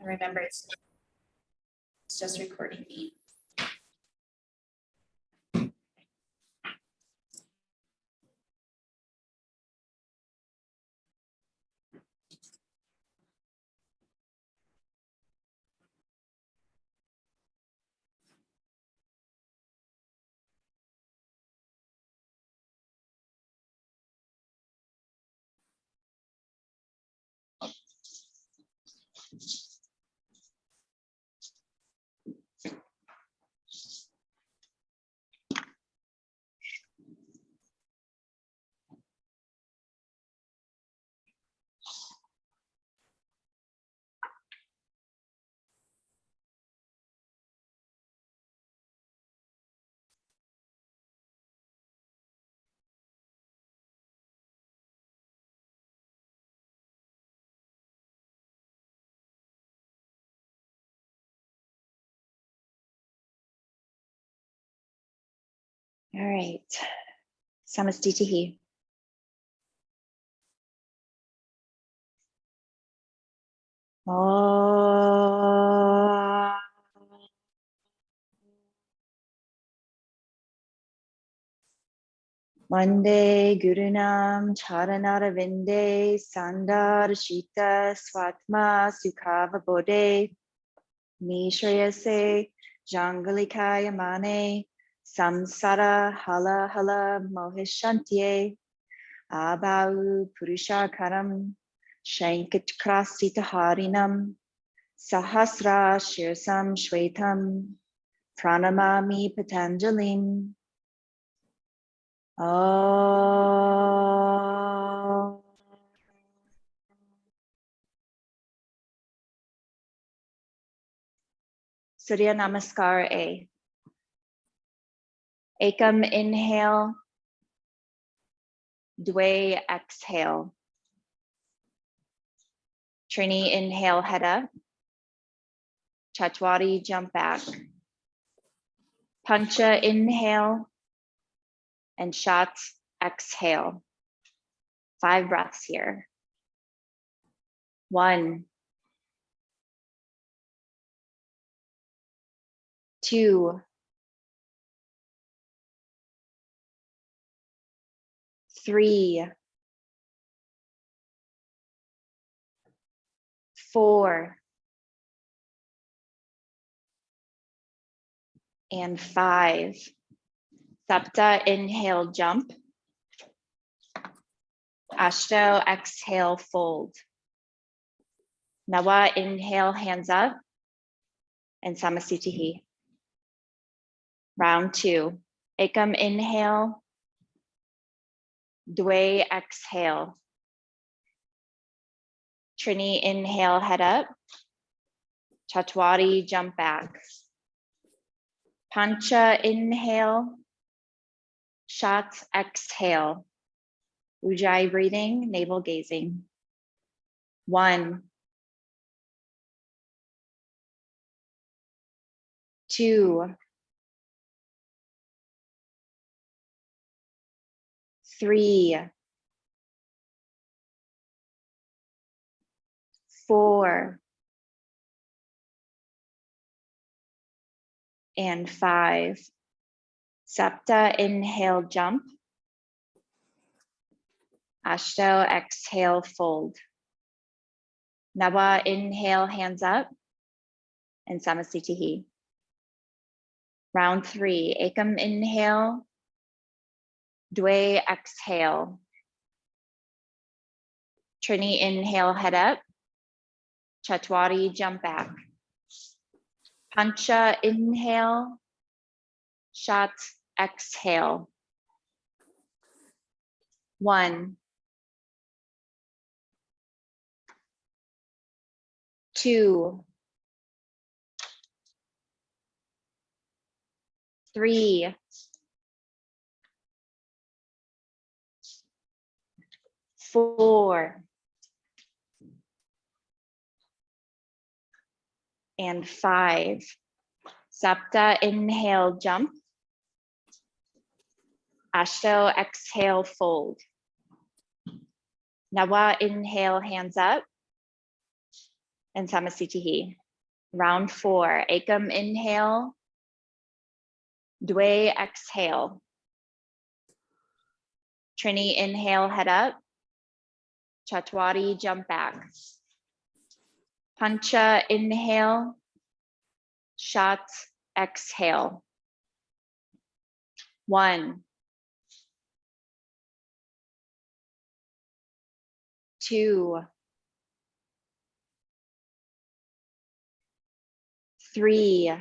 And remember, it's it's just recording me. All right. Samastitihi. Om. Oh. Vande Gurunam Charanara Vinde Sandar Shita Swatma Sukhava Bodhe Nishrayase Jangalikaya Mane Samsara Hala Hala Mohashantyai Abau purusha Purushakaram Shankhachakrasi Dharinam Sahasra Shirsam Shwetam Pranamami Patanjalim Oh. Surya Namaskar A. Ekam inhale. Dway exhale. Trini inhale head up. Chatwari jump back. Pancha inhale. And shots exhale. Five breaths here. One. Two. Three. Four. And five. Sapta, inhale, jump. Ashto, exhale, fold. Nawa, inhale, hands up. And Samasitihi. Round two. Ekam, inhale. Dway, exhale. Trini, inhale, head up. Chatwari, jump back. Pancha, inhale. Shots, exhale. Ujjayi breathing, navel gazing. One. Two. Three. Four. And five. Sapta, inhale, jump. Ashto, exhale, fold. Nawa, inhale, hands up. And Samasitihi. Round three, Ekam, inhale. Dway, exhale. Trini, inhale, head up. Chatwari, jump back. Pancha, inhale. Shots, exhale. One. Two. Three. Four. And five. Sapta, inhale, jump. Ashto, exhale, fold. Nawa, inhale, hands up. and Samasitihi. Round four, Akam inhale. Dway exhale. Trini inhale, head up. Chatwadi jump back. Pancha inhale. Shot exhale. One. Two. Three.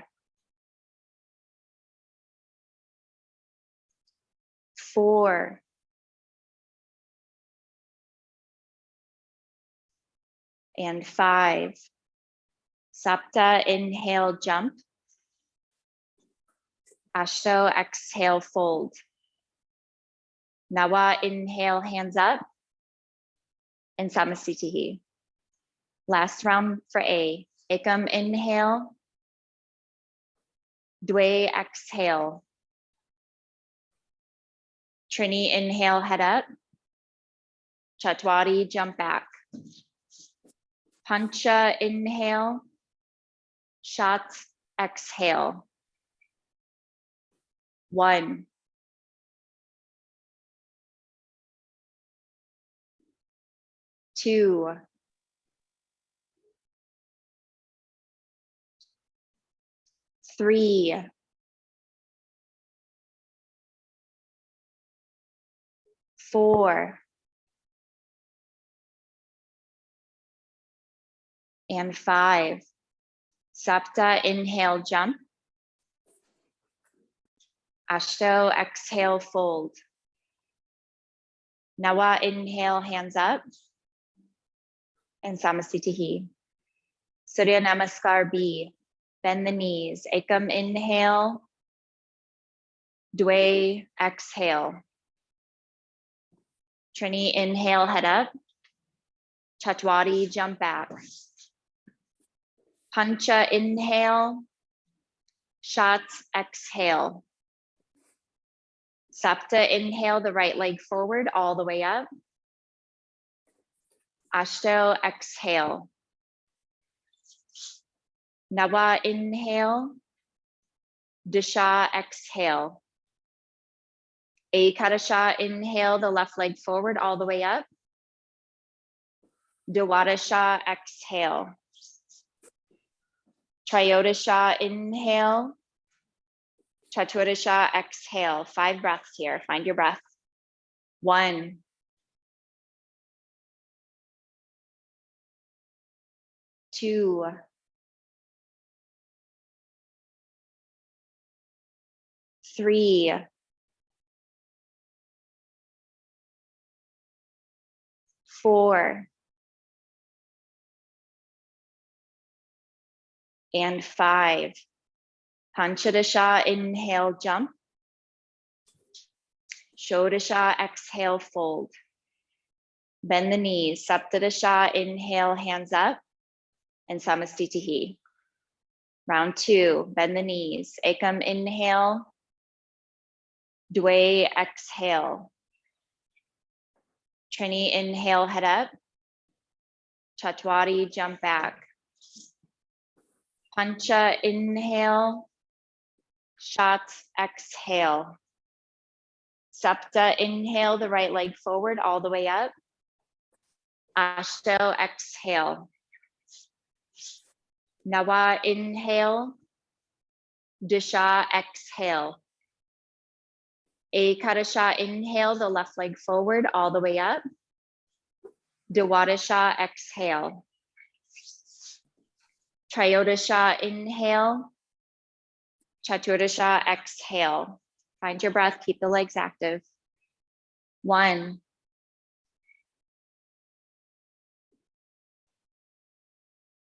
Four. And five. Sapta inhale, jump. Ashto exhale, fold. Nawa inhale, hands up. And Samasitihi. Last round for A. Ekam inhale. Dway exhale. Trini inhale, head up. Chatwadi jump back. Pancha inhale. Shots exhale. One. Two. Three. Four. And five. Sapta inhale, jump. Ashto exhale, fold. Nawa inhale, hands up. And Samasitihi. Surya Namaskar B. Bend the knees. Ekam inhale. Dway exhale. Trini inhale, head up. Chatwadi jump back. Pancha inhale. Shots exhale. Sapta inhale the right leg forward all the way up. Ashto exhale. Nawa inhale. Disha exhale. Ekadasha inhale the left leg forward all the way up. Dwadasha exhale. Triodasha inhale. Chaturasha exhale. Five breaths here. Find your breath. One. Two. Three. Four. And five. Panchadasha, inhale, jump. Shodasha, exhale, fold. Bend the knees. Saptadasha, inhale, hands up. And Samastitihi. Round two, bend the knees. Ekam, inhale. Dway, exhale. Trini, inhale, head up. Chatwadi, jump back. Pancha, inhale. Shots, exhale. Sapta, inhale the right leg forward all the way up. Ashto, exhale. Nawa, inhale. Disha, exhale. Ekadasha, inhale the left leg forward all the way up. Dewadasha, exhale. Triodasha, inhale. Chaturasha, exhale. Find your breath, keep the legs active. One.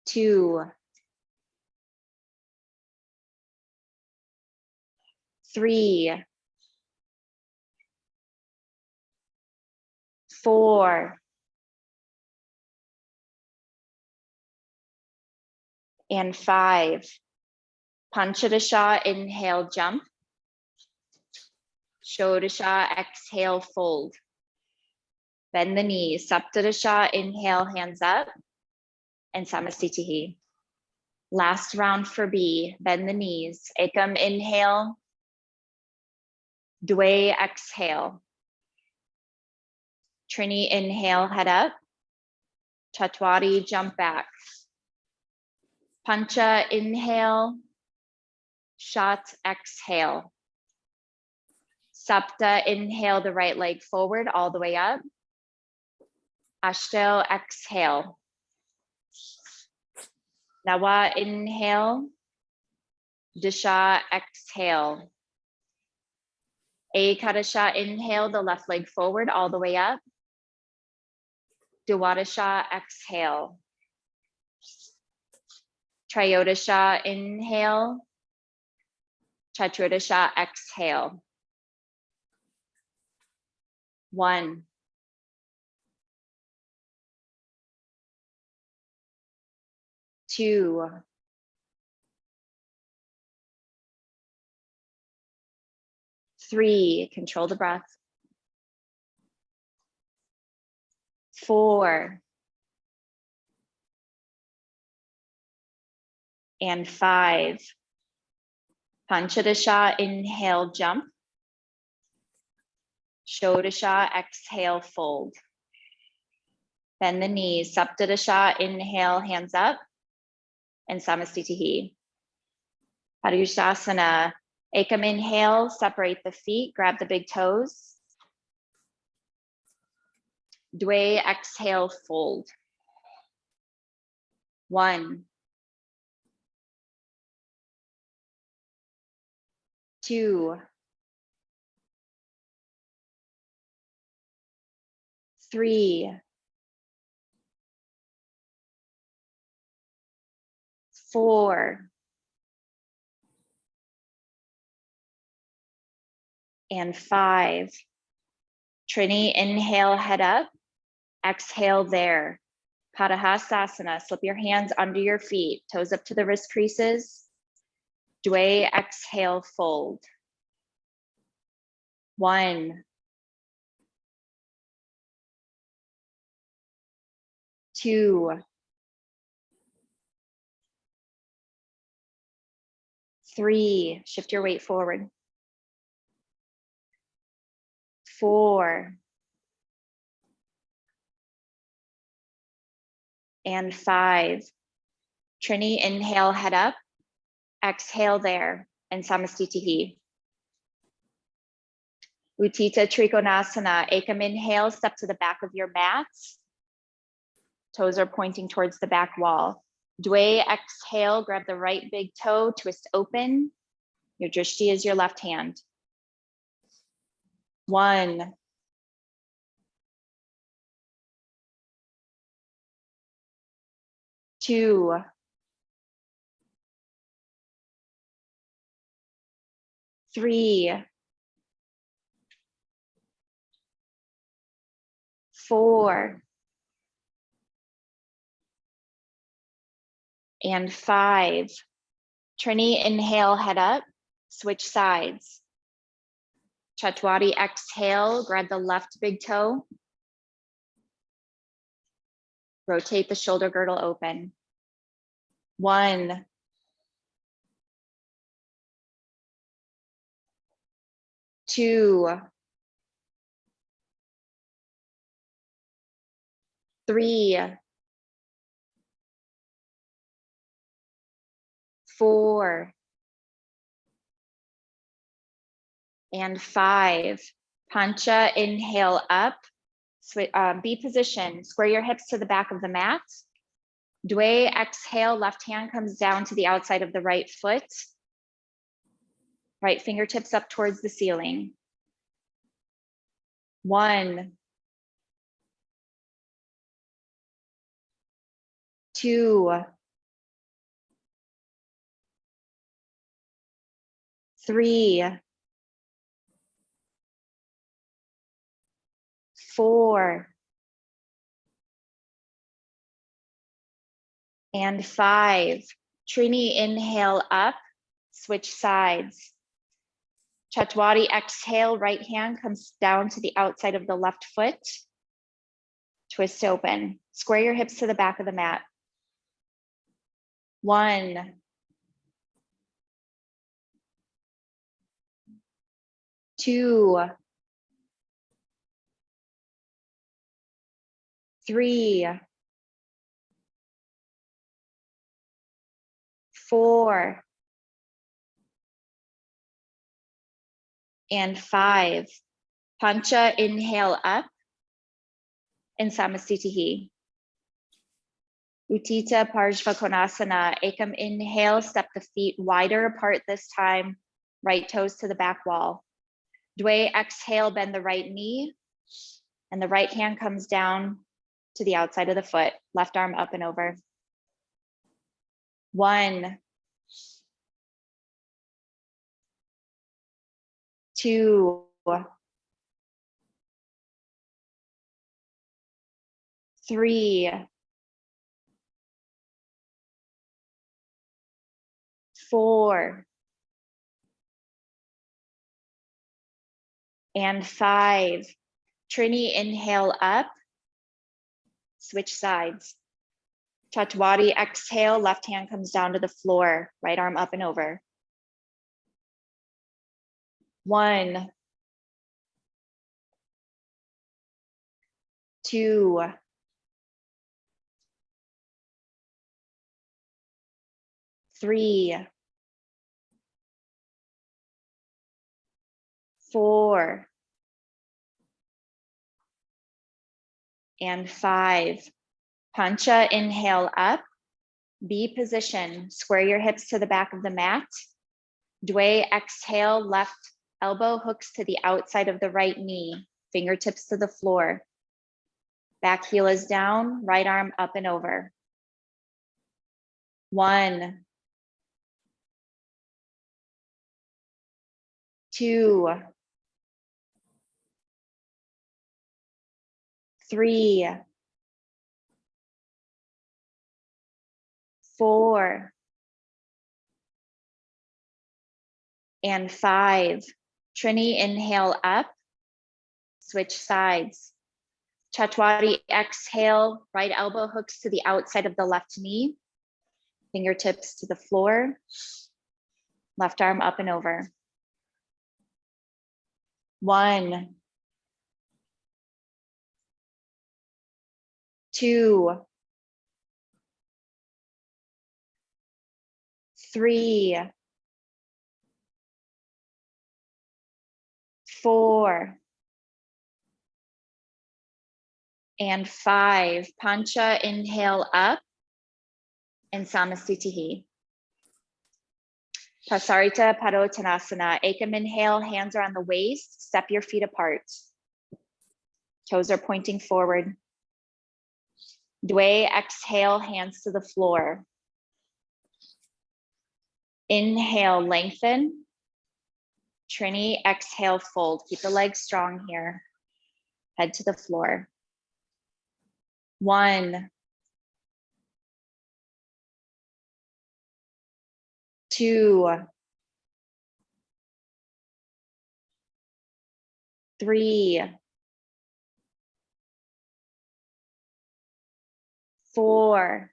Two. Three. Four. And five. Panchadasha, inhale, jump. Shodasha, exhale, fold. Bend the knees. Saptadasha, inhale, hands up. and Samastitihi. Last round for B, bend the knees, Ekam inhale. Dway exhale. Trini inhale, head up. Chatwari jump back. Pancha inhale. Shot exhale. Sapta inhale the right leg forward all the way up. Ashtel exhale. Nawa inhale. Disha exhale. Ekadasha inhale the left leg forward all the way up. Dwadasha exhale. Triodasha inhale. Chaturasha exhale. One. Two. Three, control the breath. Four. And five. Panchadasha, inhale, jump. Shodasha, exhale, fold. Bend the knees, Saptadasha, inhale, hands up. And Samastitihi. Padangusthasana, Ekam inhale, separate the feet, grab the big toes. Dway, exhale, fold. One. Two. Three. Four. And five. Trini, inhale, head up. Exhale there. Padahastasana, slip your hands under your feet, toes up to the wrist creases. Dway, exhale, fold. One. Two. Three, shift your weight forward. Four. And five. Trini, inhale, head up. Exhale there, and Samastitihi. Utthita Trikonasana, Ekam inhale, step to the back of your mat. Toes are pointing towards the back wall. Dway, exhale, grab the right big toe, twist open. Your drishti is your left hand. One. Two. Three. Four. And five. Trini, inhale, head up, switch sides. Chatwari, exhale, grab the left big toe. Rotate the shoulder girdle open. One. Two. Three. Four. and five. Pancha, inhale up, uh, B position, square your hips to the back of the mat. Dway, exhale, left hand comes down to the outside of the right foot. Right fingertips up towards the ceiling. One. Two. Three. four, and five. Trini, inhale up, switch sides. Chatwari, exhale, right hand comes down to the outside of the left foot. Twist open, square your hips to the back of the mat. One. Two. Three. Four. And five. Pancha, inhale up. And Samasthiti. Utthita Parshva Konasana, Ekam inhale, step the feet wider apart this time, right toes to the back wall. Dway exhale, bend the right knee, and the right hand comes down to the outside of the foot, left arm up and over. One. Two. Three. four, and five. Trini, inhale up, switch sides. Chatwadi, exhale, left hand comes down to the floor, right arm up and over. One, two, three, four, and five. Pancha, inhale up. B position, square your hips to the back of the mat. Dway, exhale, left elbow hooks to the outside of the right knee, fingertips to the floor. Back heel is down, right arm up and over. One, two, three, four, and five. Trini, inhale up, switch sides. Chatwadi, exhale, right elbow hooks to the outside of the left knee, fingertips to the floor, left arm up and over. One, two, three, four, and five. Pancha, inhale up, and Samasthiti. Prasarita Padottanasana, Ekam inhale, hands are on the waist, step your feet apart. Toes are pointing forward. Dway, exhale, hands to the floor. Inhale, lengthen. Trini, exhale, fold. Keep the legs strong here. Head to the floor. One. Two. Three. Four.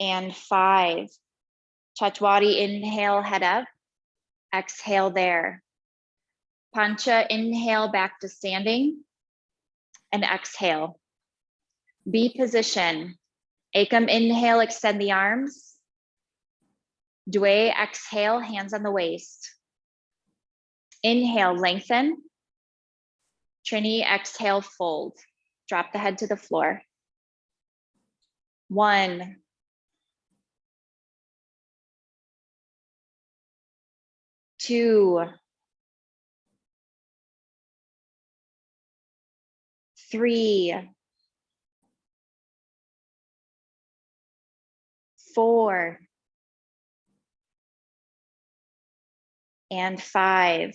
And five. Chatwadi, inhale, head up. Exhale there. Pancha, inhale back to standing. And exhale. B position. Ekam, inhale, extend the arms. Dway, exhale, hands on the waist. Inhale, lengthen. Trini, exhale, fold. Drop the head to the floor. One. Two. Three. Four. And five.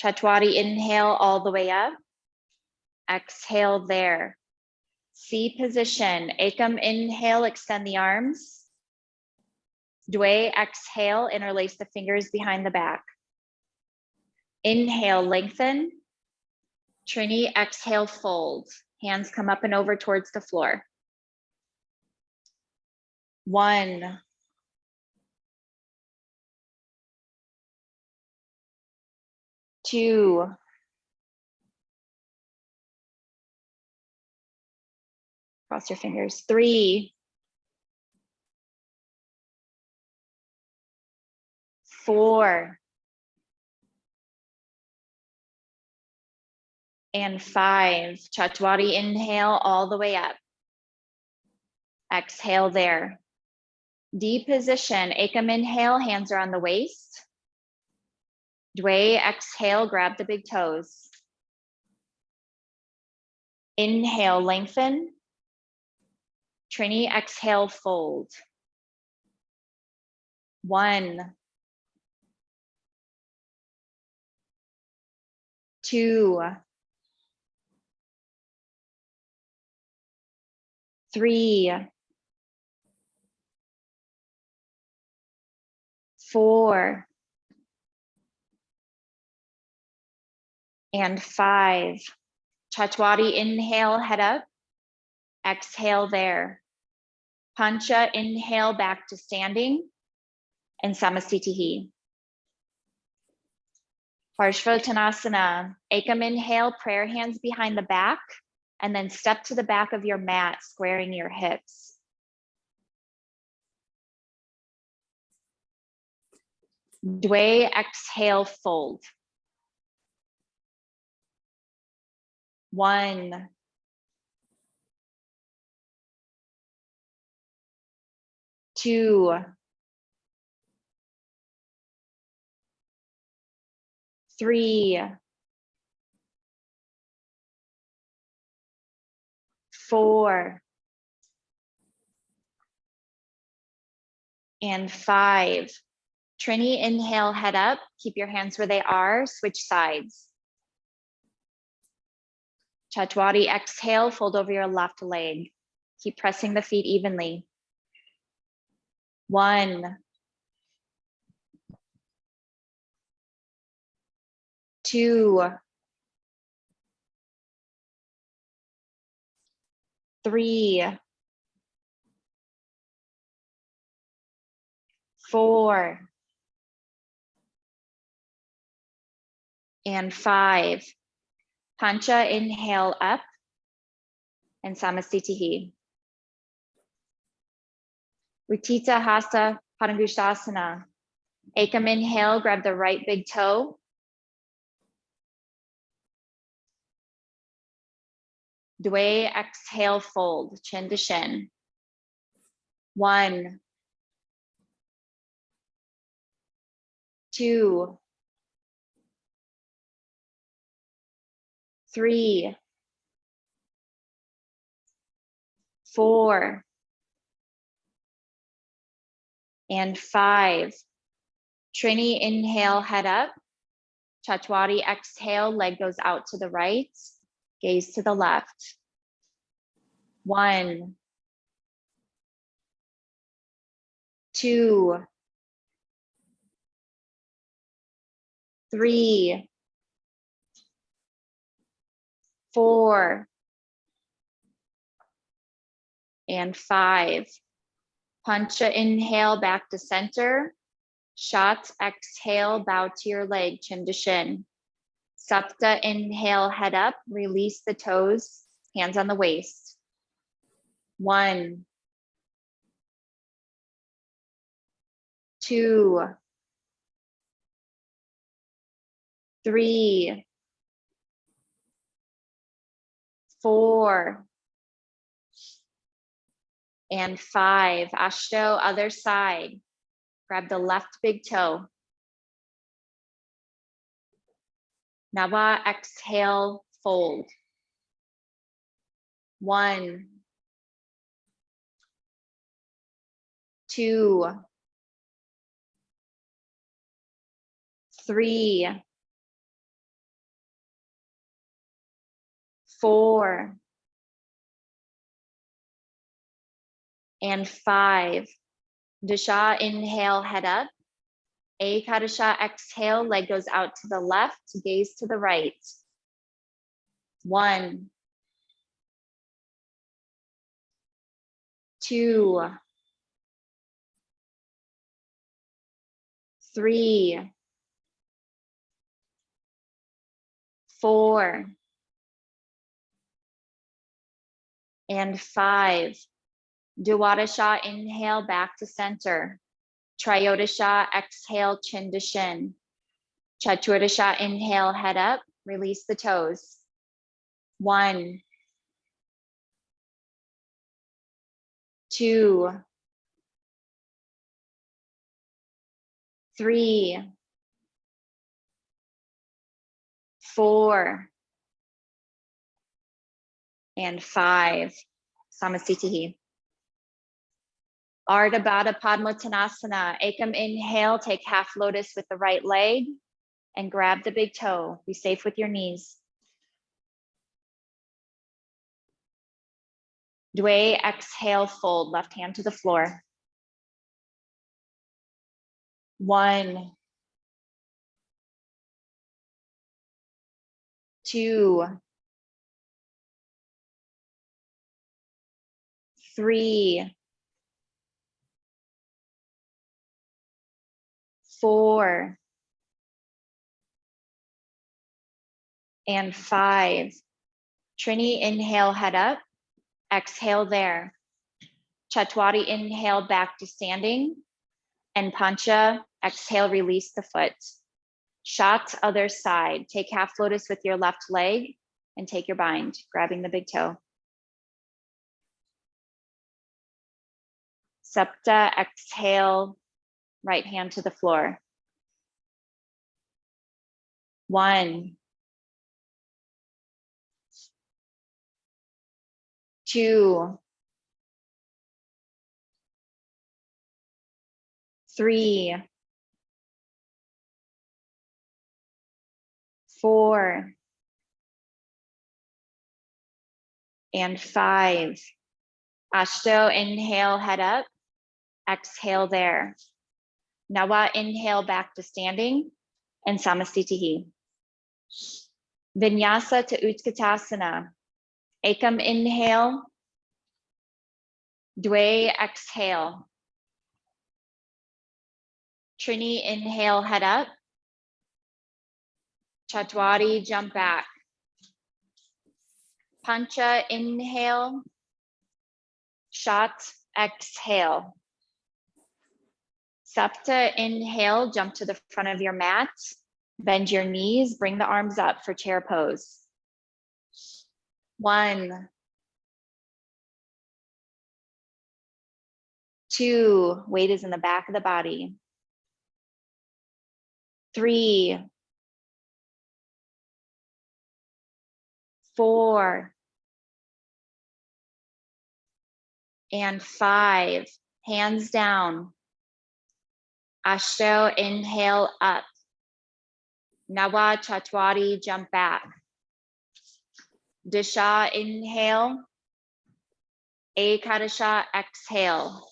Chatwadi, inhale all the way up. Exhale there. C position, Ekam, inhale, extend the arms. Dway, exhale, interlace the fingers behind the back. Inhale, lengthen. Trini, exhale, fold. Hands come up and over towards the floor. One. Two. Cross your fingers. Three. Four. And five. Chatwadi inhale all the way up. Exhale there. Deep position, Ekam inhale, hands are on the waist. Dway exhale, grab the big toes. Inhale, lengthen. Trini, exhale, fold. One. Two. Three. Four. And five. Chatwadi, inhale, head up. Exhale there. Pancha, inhale back to standing. And Samasthitihi. Parshvottanasana, Ekam inhale, prayer hands behind the back, and then step to the back of your mat, squaring your hips. Dway, exhale, fold. One. Two. Three. Four. And five. Trini, inhale, head up. Keep your hands where they are. Switch sides. Chatwadi, exhale, fold over your left leg. Keep pressing the feet evenly. One. Two. Three. Four. And five. Pancha, inhale up. And Samasthitihi. Utthita Hasta Padangusthasana. Ekam inhale, grab the right big toe. Dway, exhale, fold, chin to shin. One. Two. Three. Four. And five. Trini, inhale, head up. Chatwadi, exhale, leg goes out to the right, gaze to the left. One. Two. Three. Four. And five. Pancha, inhale, back to center. Shot, exhale, bow to your leg, chin to shin. Sapta, inhale, head up, release the toes, hands on the waist. One. Two. Three. Four. And five, Ashto, other side. Grab the left big toe. Nava, exhale, fold. One. Two. Three. Four. And five. Dasha, inhale, head up. A exhale, leg goes out to the left, gaze to the right. One, two, three, four, and five. Duwadasha, inhale back to center. Triodasha, exhale chin to shin. Chaturasha, inhale head up, release the toes. One, two, three, four, and five. Samasthiti. Ardha Baddha Padmottanasana. Ekam inhale, take half lotus with the right leg and grab the big toe. Be safe with your knees. Dway, exhale, fold, left hand to the floor. One, two, three, four, and five. Trini, inhale, head up. Exhale there. Chatwari, inhale, back to standing. And Pancha, exhale, release the foot. Shot, other side. Take half lotus with your left leg and take your bind, grabbing the big toe. Septa, exhale, right hand to the floor. One, two, three, four, and five. Ashto, inhale, head up. Exhale there. Nawa, inhale back to standing and Samastitihi. Vinyasa to Utkatasana. Ekam inhale. Dway exhale. Trini inhale, head up. Chatwari, jump back. Pancha, inhale. Shot, exhale. Sapta, inhale, jump to the front of your mat. Bend your knees, bring the arms up for chair pose. One. Two, weight is in the back of the body. Three. Four. And five, hands down. Ashto, inhale up. Nawa Chatwari, jump back. Disha, inhale. Ekadasha, exhale.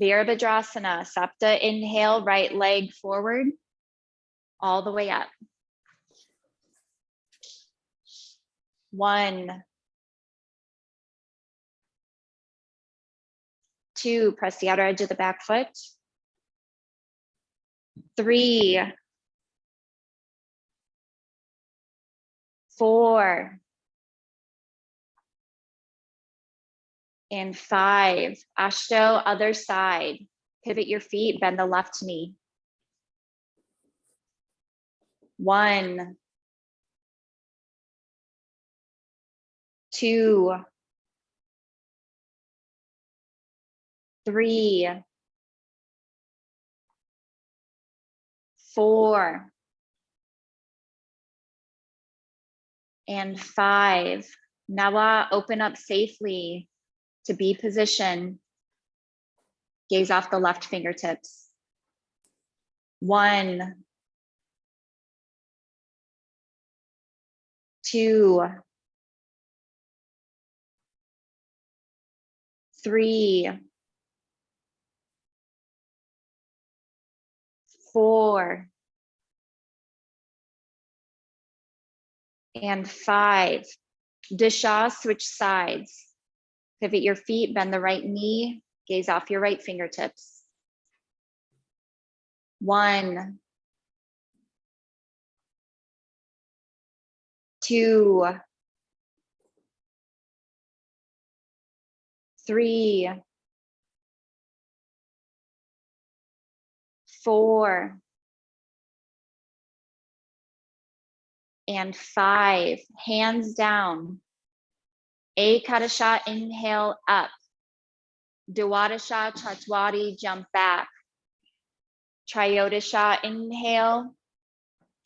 Virabhadrasana, Sapta, inhale, right leg forward, all the way up. One. Two, press the outer edge of the back foot. Three. Four. And five, Ashto, other side. Pivot your feet, bend the left knee. One. Two. Three. Four. And five. Nawa, open up safely to be position. Gaze off the left fingertips. One. Two. Three. Four. And five. Disha, switch sides. Pivot your feet, bend the right knee, gaze off your right fingertips. One, two, three, four, and five. Hands down. Ekadasha, inhale up. Dwadasha, Chaturvedi, jump back. Triyodasha, inhale.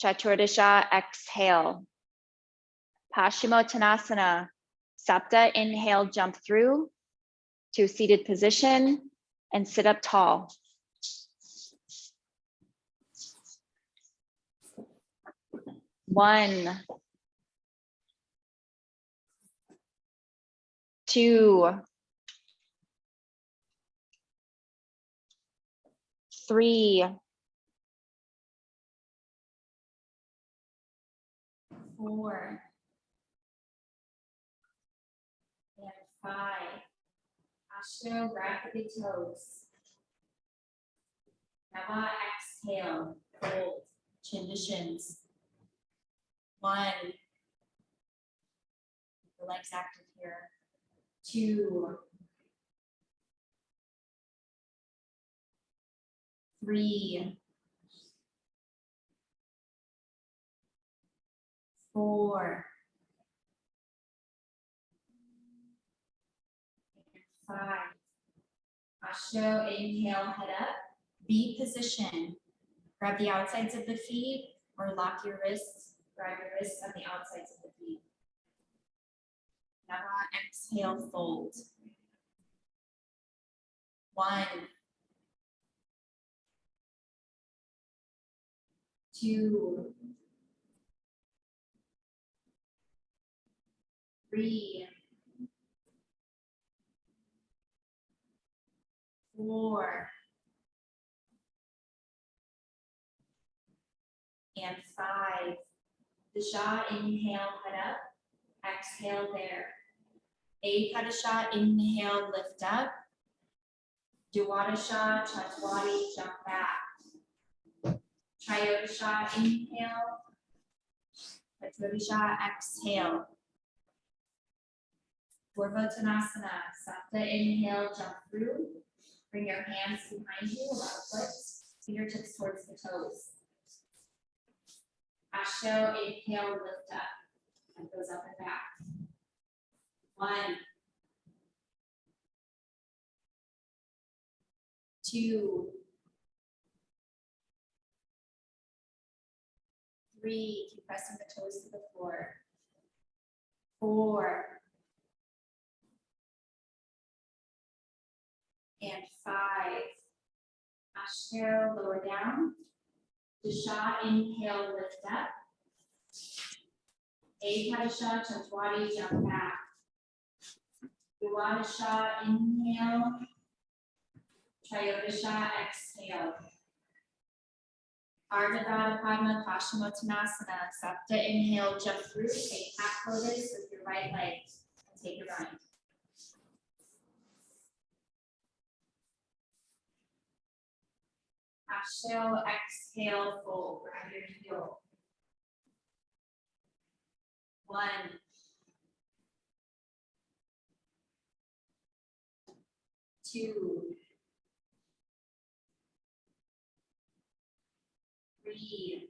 Chaturdasha, exhale. Paschimottanasana, Sapta, inhale, jump through to seated position and sit up tall. One, two, three, Four. And five. Ashto, grab the toes. Nava, exhale, to shins. One. The legs active here. Two. Three. Four. Five. Ashto, inhale, head up, B position. Grab the outsides of the feet or lock your wrists, grab your wrists on the outsides of the feet. Now exhale, fold. One. Two. Three. Four. And five. Disha, inhale, head up. Exhale there. Ekadasha, inhale, lift up. Dwadasha, Chaturvedi, jump back. Triyodasha, inhale. Chaturvedi, exhale. Purvottanasana, Sapta, inhale, jump through. Bring your hands behind you, allow foot, fingertips towards the toes. Ashto, inhale, lift up. And goes up and back. One. Two. Three, keep pressing the toes to the floor. Four. And five. Ashto, lower down. Disha, inhale, lift up. Ekadasha, Chaturvedi, jump back. Dwadasha, inhale. Triyodasha, exhale. Ardha Padma Paschimottanasana, Sapta, inhale, jump through, take half lotus with your right leg, and take your bind. Ashto, exhale, fold, grab your heel. One. Two. Three.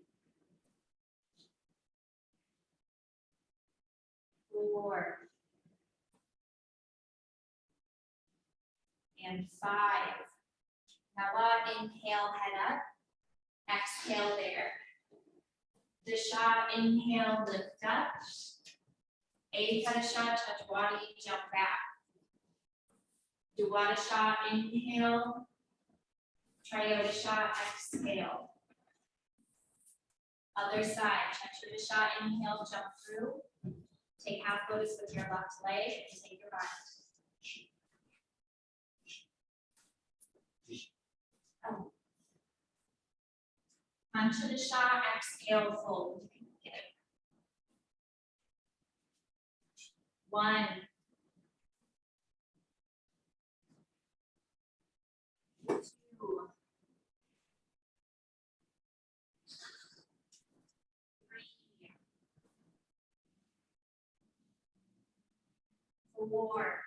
Four. And five. Now, uh, inhale, head up. Exhale there. Disha, inhale, lift up. Ekadasha, Chaturvedi, jump back. Dwadasha, inhale. Triyodasha, exhale. Other side, Chaturvedi, inhale, jump through. Take half lotus with your left leg and take your bind. onto the shot. exhale, fold. One. Two. Three. Four.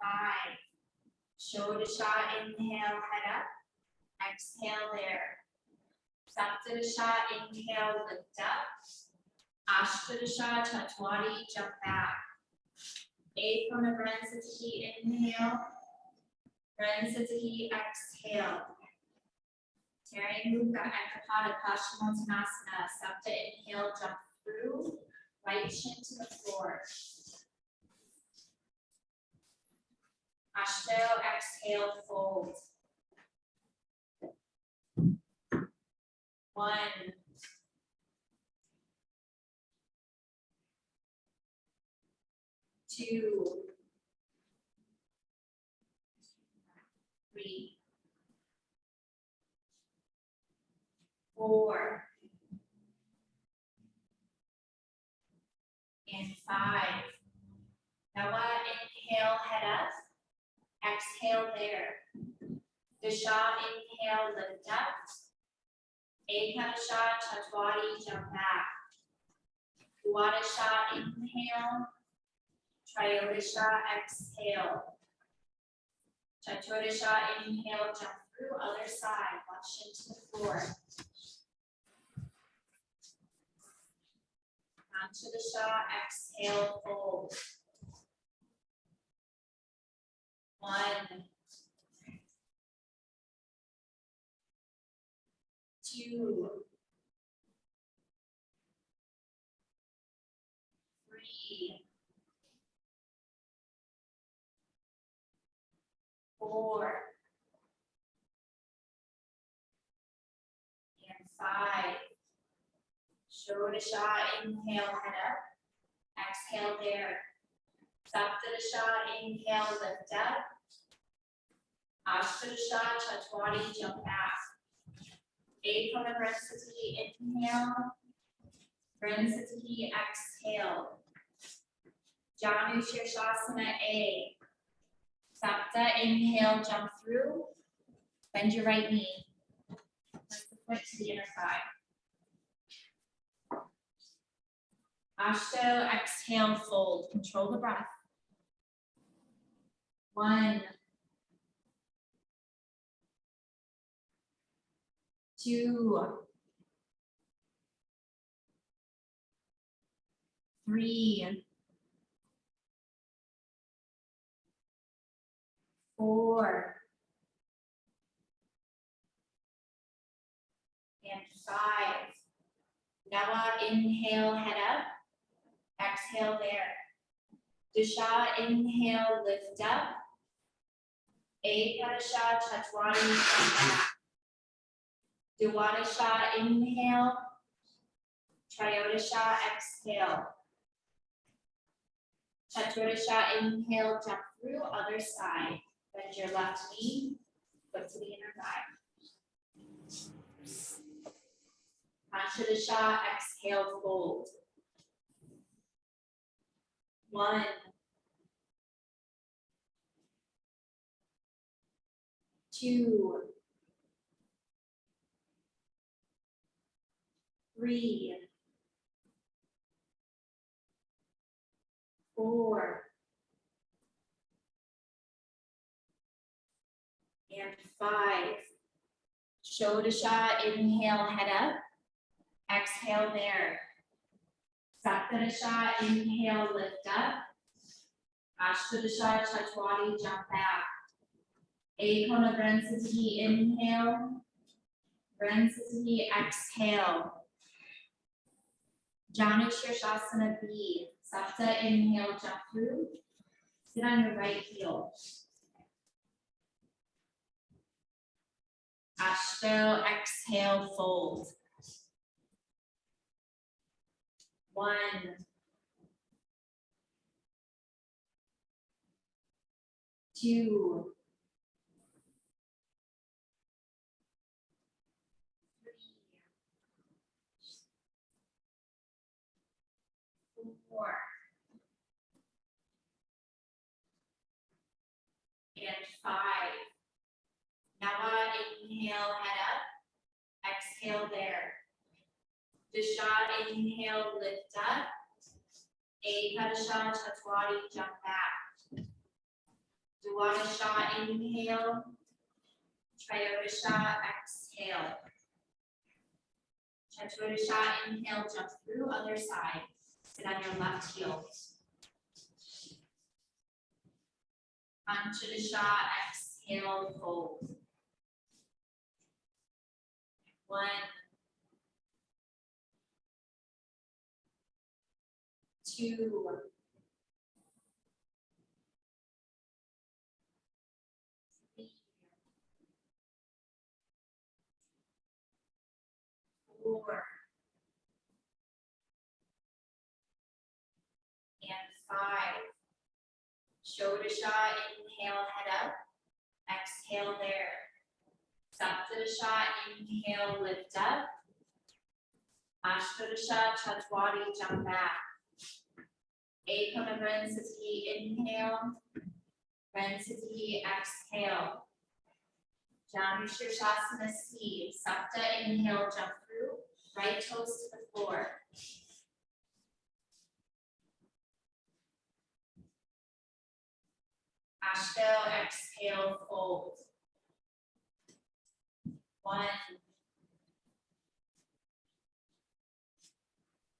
Five. Shoulder shot, inhale, head up. Exhale there. Saptarasha, inhale, lift up. Ashtarasha, Chatwari, jump back. Ekona Bransatahi, inhale. Bransatahi, exhale. Triang Mukha Ekapada Paschimottanasana, Sapta inhale, jump through, right shin to the floor. Ashto exhale, fold. One. Two. Three. Four. And five. Now? Inhale, head up. Exhale there. Disha, inhale, lift up. Ekadasha, Chatwari, jump back. Duadasha, inhale. Triodasha, exhale. Chaturdasha, inhale, jump through, other side, watch into the floor. Antadasha, exhale, fold. One. Two. Three. Four. And five. Shodasha, inhale, head up. Exhale there. Saptadasha, inhale, lift up. Ashtadasha, Chatwari, jump back. Ekona Bransati, inhale. Bransati, exhale. Janu Shirshasana A. Sapta, inhale, jump through. Bend your right knee. Lift the foot to the inner thigh. Ashto, exhale, fold, control the breath. One. Two. Three. Four. And five. Now inhale, head up. Exhale there. Disha, inhale, lift up. Ekadasha, Chatwari, come back. Duwadasha, inhale. Triodasha, exhale. Chaturdasha, inhale, jump through, other side. Bend your left knee, foot to the inner thigh. Panchadasha, exhale, fold. One. Two. Three. Four. And five. Shodasha, inhale, head up. Exhale there. Saptarasha, inhale, lift up. Ashtadasha, Chatwari, jump back. Ekona Bransati, inhale. Bransati, exhale. Janu Shirshasana B, Sapta, inhale, jump through. Sit on your right heel. Ashto, exhale, fold. One. Two. And five. Now uh, inhale, head up. Exhale there. Disha, inhale, lift up. Ekadasha Chatwadi, jump back. Duwadasha, inhale. Triodasha, exhale. Chaturasha, inhale, jump through other side. Sit on your left heel. Anshadasha, exhale, fold. One. Three. Four. And five. Shodasha, inhale, head up. Exhale there. Saptadasha, inhale, lift up. Ashtadasha, Chatwadi, jump back. Ekamabransati, inhale. Bransati, exhale. Janu Shirshasana, seed. Sapta, inhale, jump through. Right toes to the floor. Ashtel, exhale, fold. One.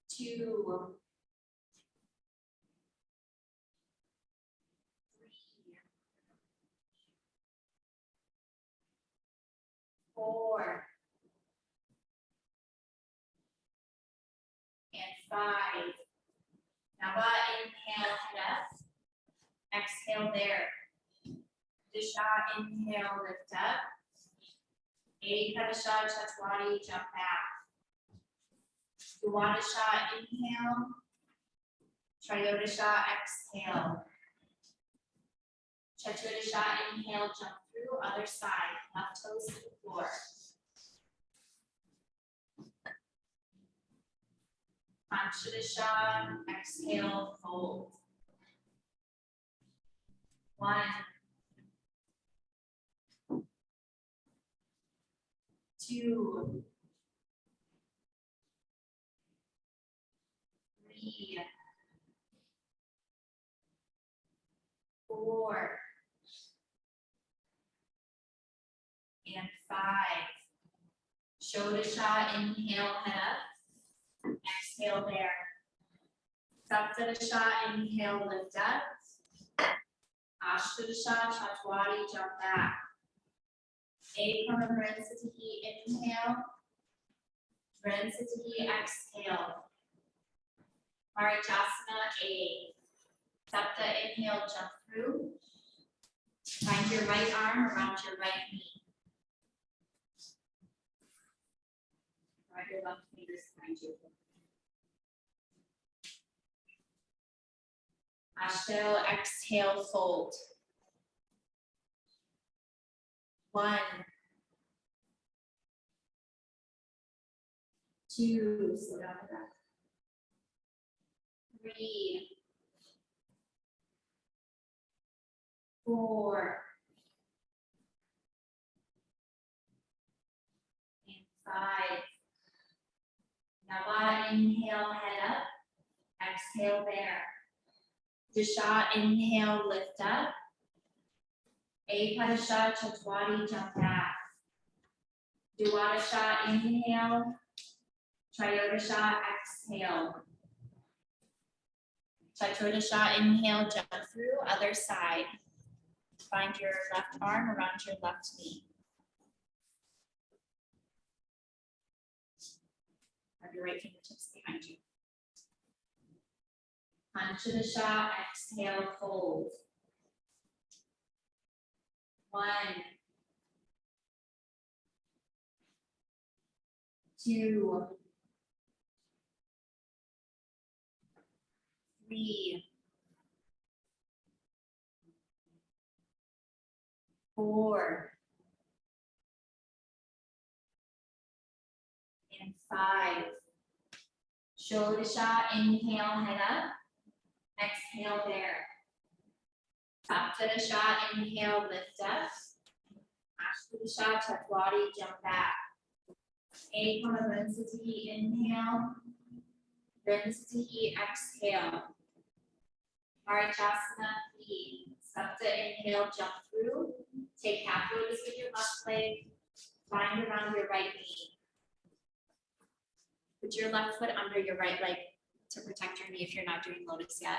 Two. Four. And five. Uh, inhale, head up. Exhale there. Disha, inhale, lift up. Ekadasha, Chatwadi, jump back. Duwadasha, inhale. Triodasha, exhale. Chaturasha, inhale, jump through, other side, left toes to the floor. Anshadasha, exhale, fold. One. Two. Three. Four. And five. Shodasha, inhale, head up. Exhale there. Saptadasha, inhale, lift up. Ashtadasha, Chatwadi, jump back. Ekamabransati, inhale. Bransati, exhale. Marichasana, A. Sapta, inhale, jump through. Find your right arm around your right knee. Behind you. Ashtel, exhale, fold. One. Two, slow down the breath. Three. Four. And five. Nava, inhale, head up. Exhale there. Disha, inhale, lift up. Ekadasha, Chatwadi, jump back. Duwadasha, inhale. Triodasha, exhale. Chaturasha, inhale, jump through, other side. Find your left arm around your left knee. Have your right fingertips behind you. Anshadasha, exhale, fold. One. Two. Three. Four. Five. shot, inhale, head up. Exhale there. Top to the Saptadasha, inhale, lift up. Ashtadasha, body. jump back. Ekamabransati, inhale. Bransati, exhale. Marichasana, feet. Sapta, inhale, jump through. Take half lotus with your left leg. Bind around your right knee. Put your left foot under your right leg to protect your knee if you're not doing lotus yet.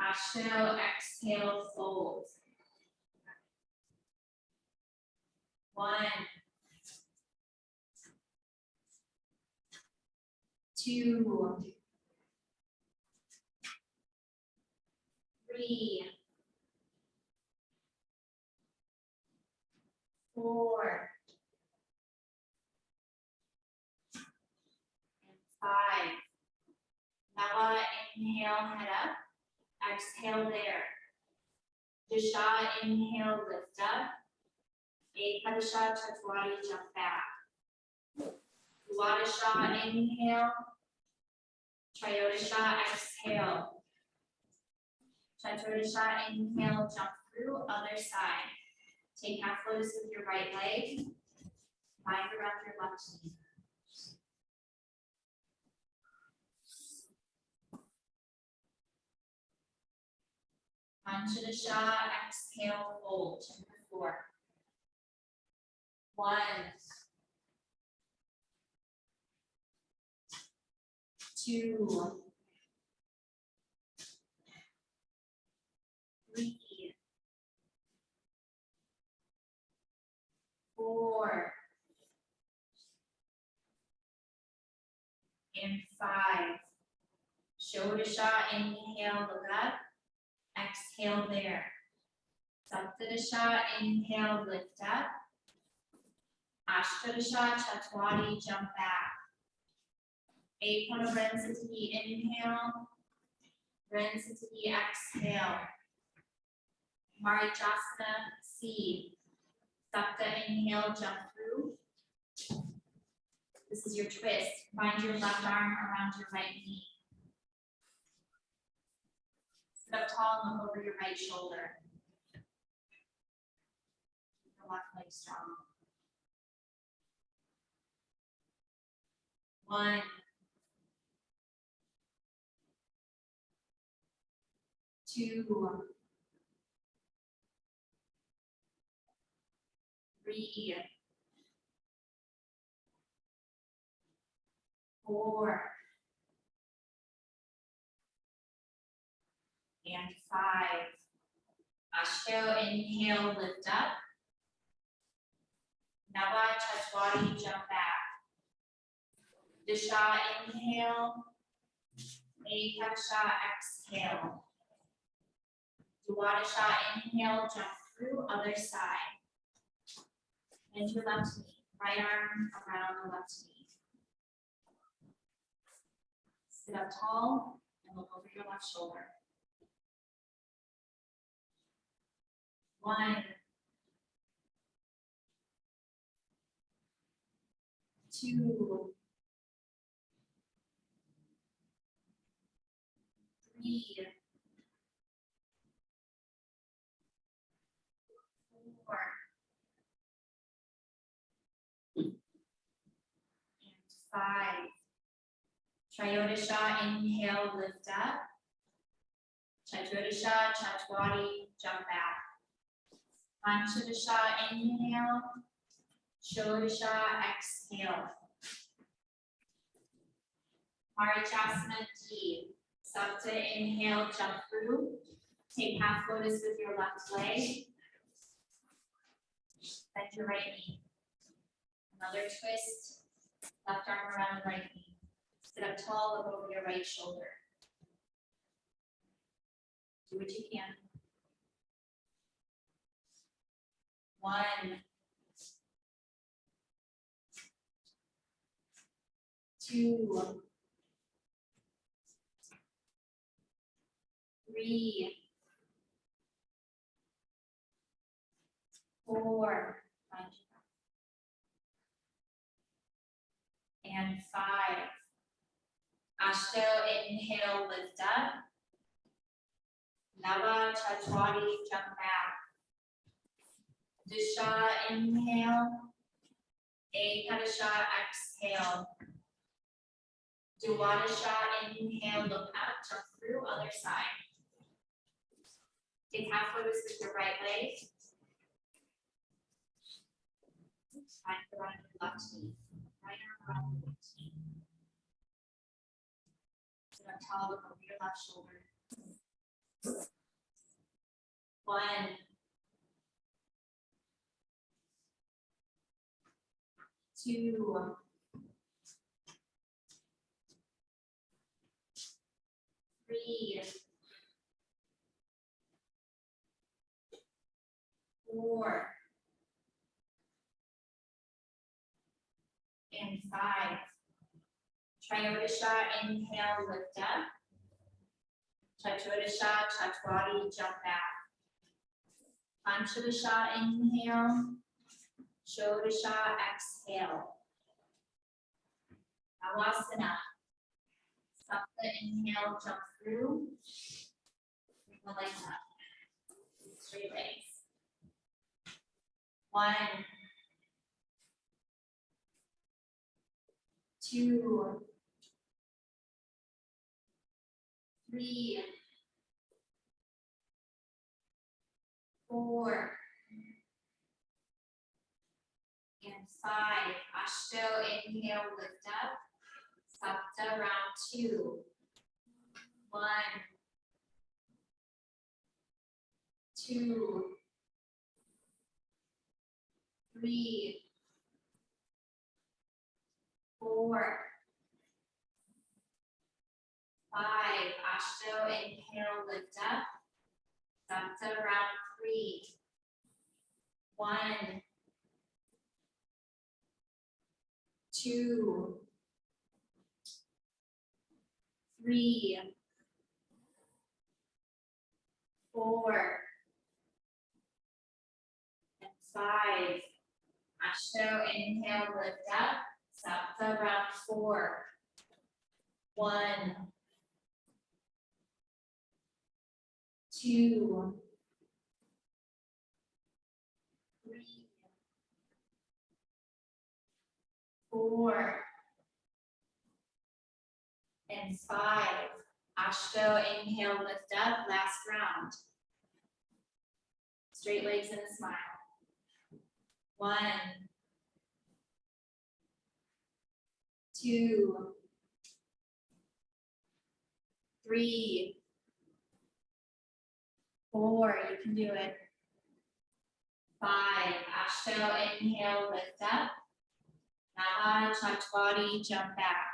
Ashto, exhale, fold. One. Two. Three. Four. And five. Now inhale, head up. Exhale there. Disha, inhale, lift up. Ekadasha, Chaturanga, jump back. Wadasha, inhale. Triodasha, exhale. Chaturasha, inhale, jump through, other side. Take half lotus with your right leg. Bind around your left knee. Anjadasha, exhale, fold to the floor. One. Two. Three. Four. And five. Shodasha, inhale, look up. Exhale there. Saptadasha, inhale, lift up. Ashtadasha, Chatwadi, jump back. Ekwanabhensati, inhale. Vrensati, exhale. Marichasana, C. Sapta, inhale, jump through. This is your twist. Bind your left arm around your right knee. Sit up tall and look over your right shoulder. Your left leg strong. One. Two. Three. Four. And five. Uh, Ashto, inhale, lift up. Nava Chachwadi, jump back. Disha, inhale. Ekaksha, exhale. Duwadasha, inhale, jump through, other side. And your left knee, right arm around the left knee. Sit up tall and look over your left shoulder. One. Two. Three. Four. And five. Triodasha, inhale, lift up. Chaturasha, Chatwadi, jump back. Panchadasha, inhale. Shodasha, exhale. Marichasana, D. Sapta, inhale, jump through. Take half lotus with your left leg. Bend your right knee. Another twist. Left arm around the right knee. Sit up tall, look over your right shoulder. Do what you can. One. Two. Three. Four. And five. Ashto, inhale, lift up. Nava Chachwadi, jump back. Disha, inhale. Ekadasha, exhale. Duwadasha, inhale, look up, jump through, other side. Take half lotus with your right leg. Left knee, right arm around left knee. Sit up tall, look over your left shoulder. One. Two. Um, three. Four. And five. Triodisha, inhale, lift up. Chaturasha, Chaturati, jump back. Panchadasha, inhale. Shodasha, exhale. Navasana. Sapta, inhale, jump through. The legs up. Straight legs. One. Two. Three. Four. And five, Ashto, inhale, lift up. Sapta, round two. One. Two. Three. Four. Five, Ashto, inhale, lift up. Sapta, round three. One. Two. Three. And five. Ashto, inhale, lift up. Sapta, round four. One. Two. Three. Four. And five. Ashto, inhale, lift up, last round. Straight legs and a smile. One. Two. Three. Four, you can do it. Five, Ashto, inhale, lift up. Nava, Chatwadi, jump back.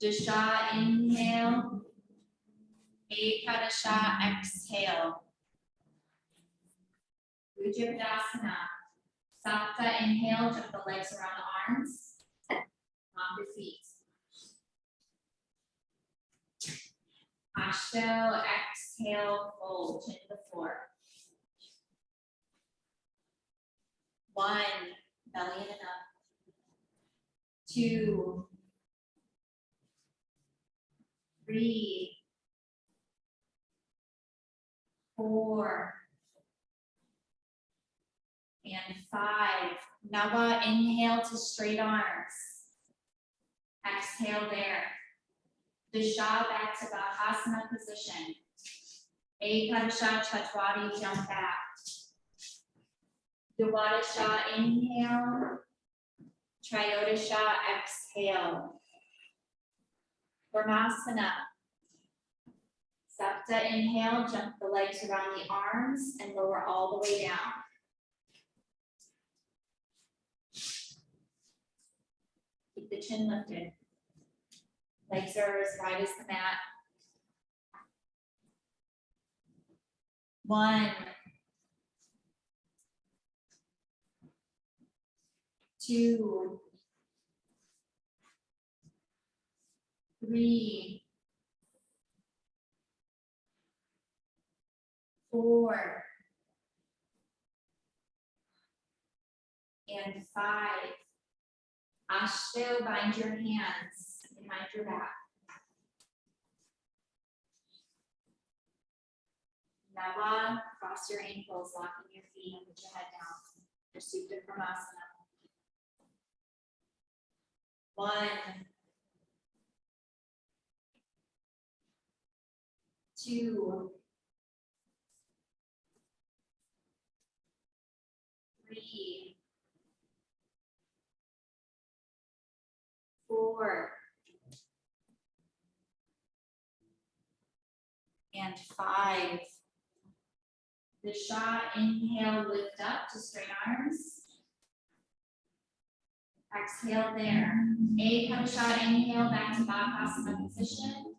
Dasha, inhale. Ekadasha, exhale. Bhujapidasana. Sapta, inhale, jump the legs around the arms. Lock your feet. Ashto, exhale, fold, to the floor. One, belly in and up. Two. Three. Four. And five. Nava, inhale to straight arms. Exhale there. Disha back to Bakasana position. Ekadasha Chatwadi, jump back. Dwadasha, inhale. Triodasha, exhale. Brahmasana. Sapta, inhale, jump the legs around the arms and lower all the way down. Keep the chin lifted. Legs are as wide as the mat. One. Two. Three. Four. And five. Ashto, bind your hands behind your back. Nava, cross your ankles, locking your feet and put your head down. Your Supta Pramasana. One, two, three, four, and five. The shot, inhale, lift up to straight arms. Exhale there. Ekadasha, inhale, back to Bakasana position.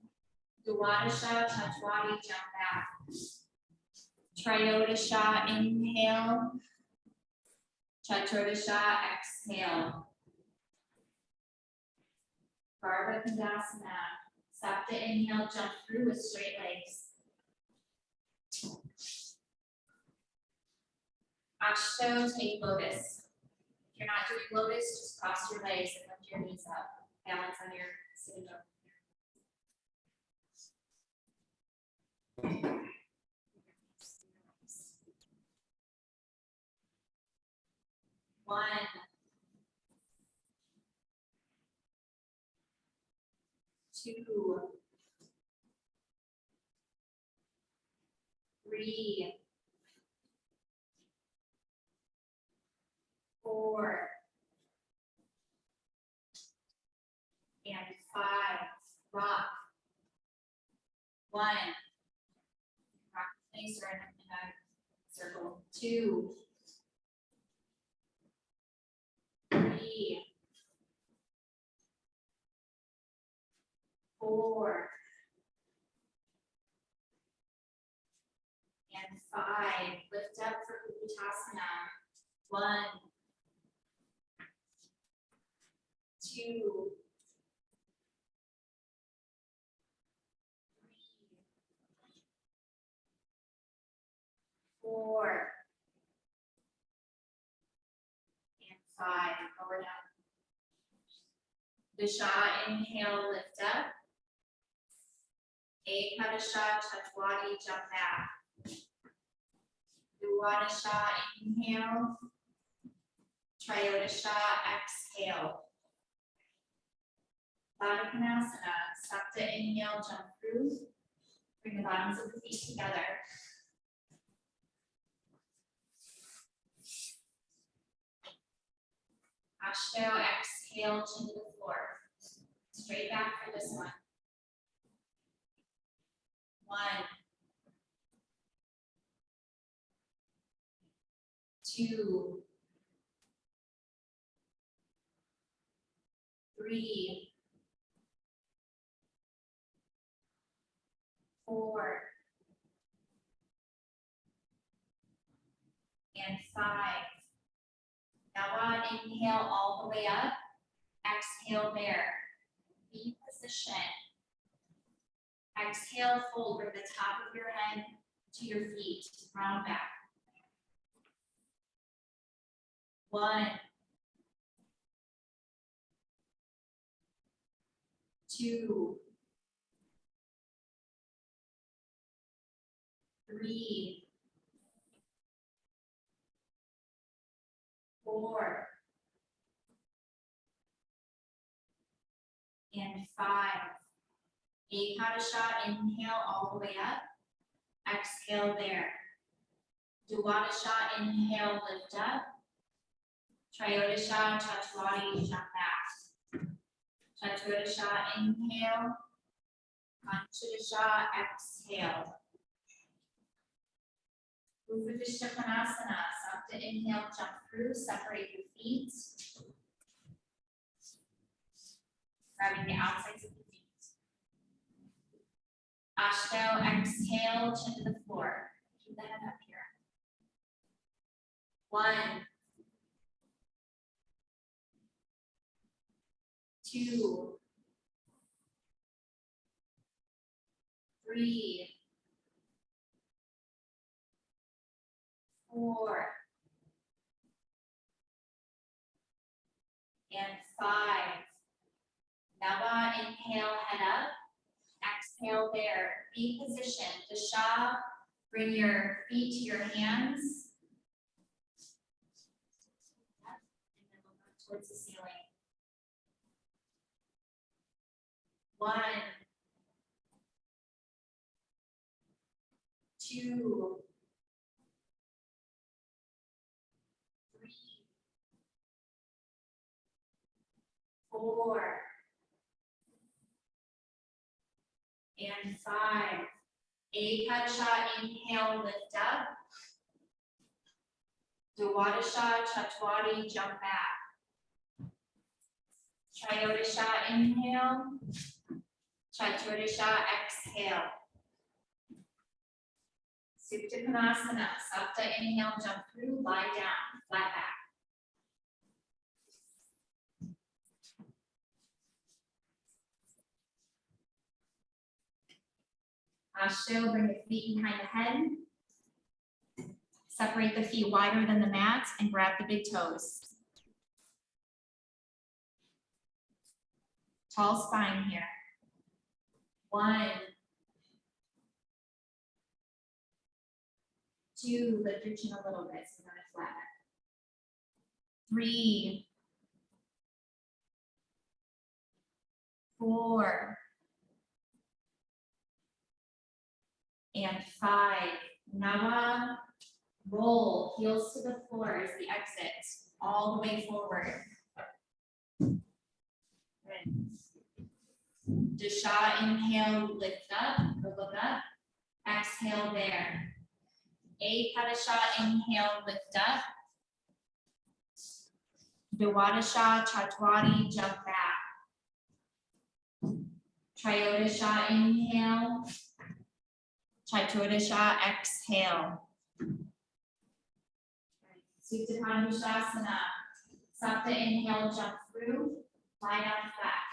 Duwadasha, Chaturanga, jump back. Triodasha, inhale. Chaturasha, exhale. Garbha Pindasana, Sapta, inhale, jump through with straight legs. Ashto, take lotus. You're not doing lotus, just cross your legs and lift your knees up. Balance on your sitting up. One. Two. Three. Four. And five, rock. One. Rock or in a, circle, two. Three. Four. And five, lift up for Uttanasana. One. Two. Three. Four. And Disha, inhale, lift up. Ekadasha, Chaturanga, jump back. Duwadasha, inhale. Triodasha, exhale. Baddha Konasana, Sapta, inhale, jump through. Bring the bottoms of the feet together. Ashto, exhale, chin to the floor. Straight back for this one. One. Two. Three. Four. And five. Now on inhale all the way up, exhale there. Be position. Exhale, fold, bring the top of your head to your feet, round back. One. Two. Three. Four. And five. Ekadasha, inhale all the way up. Exhale there. Duwadasha, inhale, lift up. Triodasha, Chaturanga, jump back. Chaturasha, inhale. Panchadasha, exhale. Upavishtha Konasana, Sapta, inhale, jump through, separate your feet. Grabbing the outsides of the feet. Ashto, exhale, chin to the floor. Keep the head up here. One. Two. Three. Four. And five. Nava, inhale, head up. Exhale there, be positioned, Dasha, bring your feet to your hands. And then look up towards the ceiling. One. two, four, and five. Ekadasha, inhale, lift up. Dwadasha, Chatwari, jump back. Triodasha, inhale. Chaturasha, exhale. Supta Konasana, Sapta, inhale, jump through, lie down, flat back. Uh, Asho, bring the feet behind the head. Separate the feet wider than the mat and grab the big toes. Tall spine here. One. Two, lift your chin a little bit, so we're gonna flatten. Three. Four. And five, Nawa, roll, heels to the floor as the exit, all the way forward. Dasha, inhale, lift up, or look up. Exhale there. Ekadasha, inhale, lift up. Dwadasha, Chatwari, jump back. Triodasha, inhale. Chaturasha, exhale. Supta Padangusthasana. Sapta, inhale, jump through, lie down flat.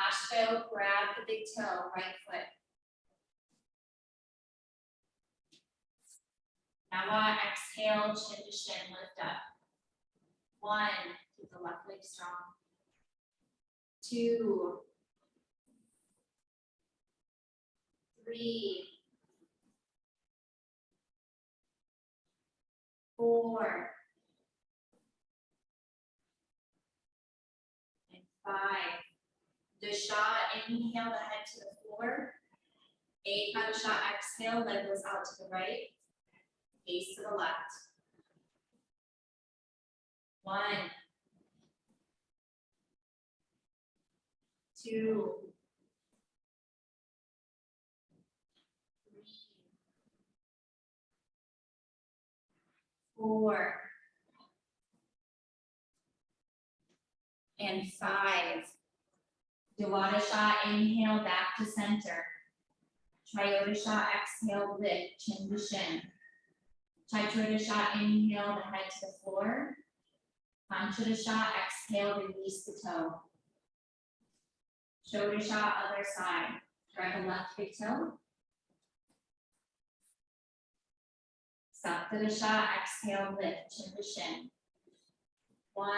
Ashto, grab the big toe, right foot. Nawa, exhale, chin to shin, lift up. One, keep the left leg strong. Two. Three. Four. And five. Dasha, inhale the head to the floor. Eight, Ekadasha, exhale, leg goes out to the right. Face to the left. One. Two. Three. Four. And five. Dwadasha, inhale back to center. Triodasha, exhale, lift, chin to shin. Chaturasha, inhale the head to the floor. Panchadasha, exhale, release the toe. Shodasha, other side. Grab the left big toe. Saptadasha, exhale, lift, chin to shin. One.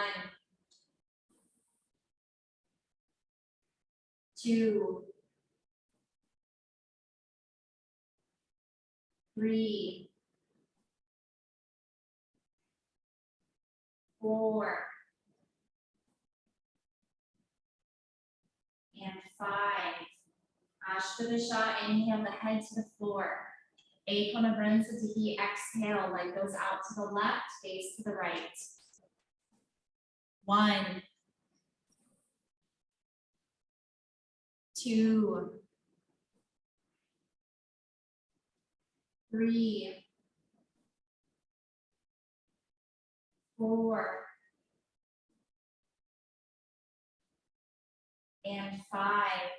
Two. Three. Four. Five. Ashtadasha, inhale the head to the floor. Ekona Vrinsatihi, exhale, leg goes out to the left, face to the right. One. Two. Three. Four. And five.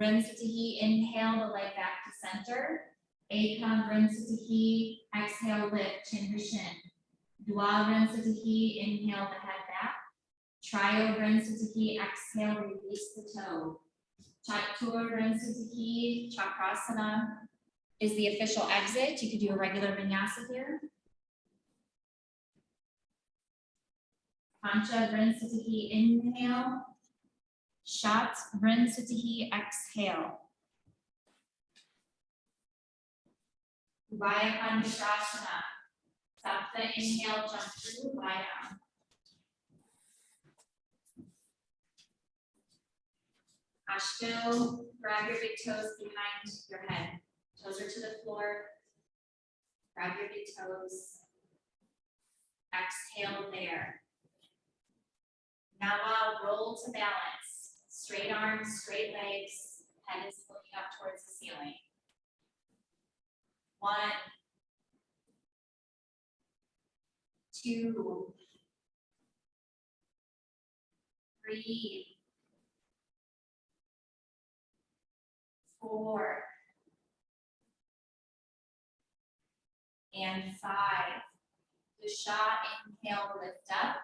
Vrinsatihi, inhale the leg back to center. Ekam Vrinsatihi, exhale lift, chin to shin. Dwa Vrinsatihi, inhale the head back. Trio Vrinsatihi, exhale, release the toe. Chatur Vrinsatihi, Chakrasana is the official exit. You could do a regular vinyasa here. Pancha Vrinsatihi, inhale. Shat Vrinsatihi, exhale. Ubhaya Padangusthasana. Sapta, inhale, jump through, lie down. Ashto, grab your big toes behind your head. Toes are to the floor. Grab your big toes. Exhale there. Nawa, roll to balance. Straight arms, straight legs, head is looking up towards the ceiling. One. Two. Three. Four. And five. Dusha, inhale, lift up.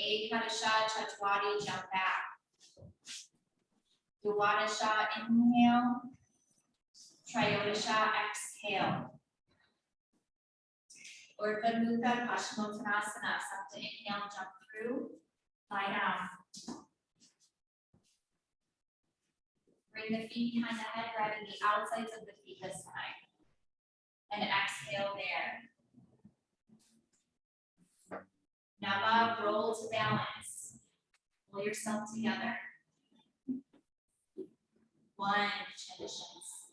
Ekadasha, Chatwadi, jump back. Duwadasha, inhale. Triodasha, exhale. Urdhva Mukha Paschimottanasana, Sapta inhale, jump through, lie down. Bring the feet behind the head, grabbing the outsides of the feet this time. And exhale there. Nava, roll to balance. Pull yourself together. One, traditions.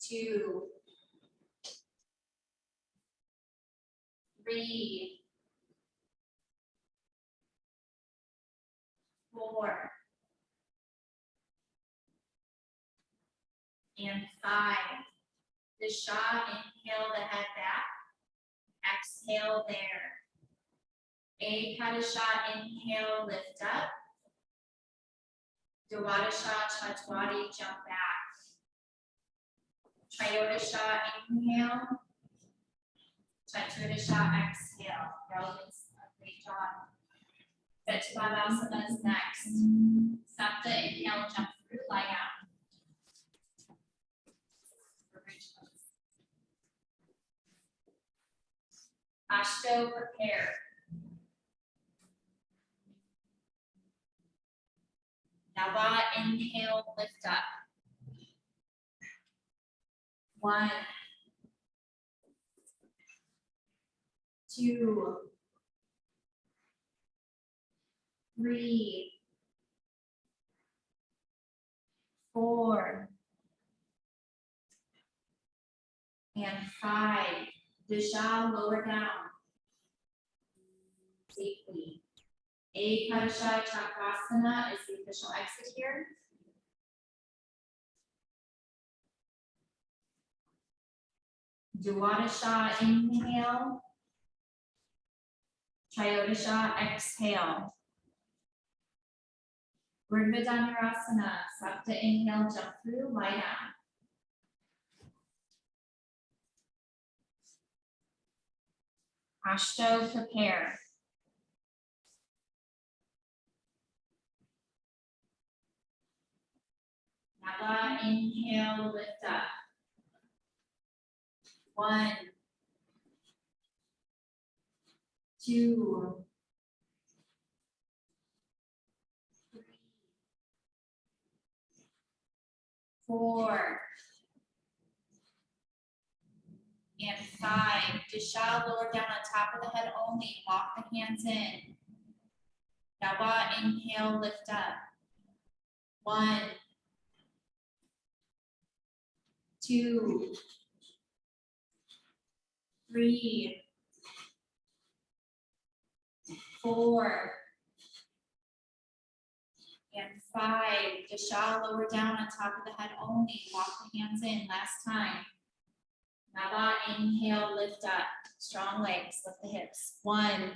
Two. Three. Four. And five. The shot, inhale the head back. Exhale there. A Ekadasha, inhale, lift up. Dwadasha, Chatwadi, jump back. Triodasha, inhale. Chaturasha, exhale. Relevance, great job. Setu Bandhasana is next. Sapta, inhale, jump through, lie down. Ashto, prepare. Nava, inhale, lift up. One. Two. Three. Four. And five. Disha, lower down. Safely. A Ekadasha Chakrasana is the official exit here. Dwadasha, inhale. Triodasha, exhale. Urdhva Dhanurasana, Sapta inhale, jump through, lie down. Ashto, prepare. Nava, inhale, lift up. One. Two. Three. Four. And five, Disha lower down on top of the head only, walk the hands in. Nava, inhale, lift up. One. Two. Three. Four. And five, Disha lower down on top of the head only, walk the hands in, last time. Inhale, lift up, strong legs, lift the hips. One,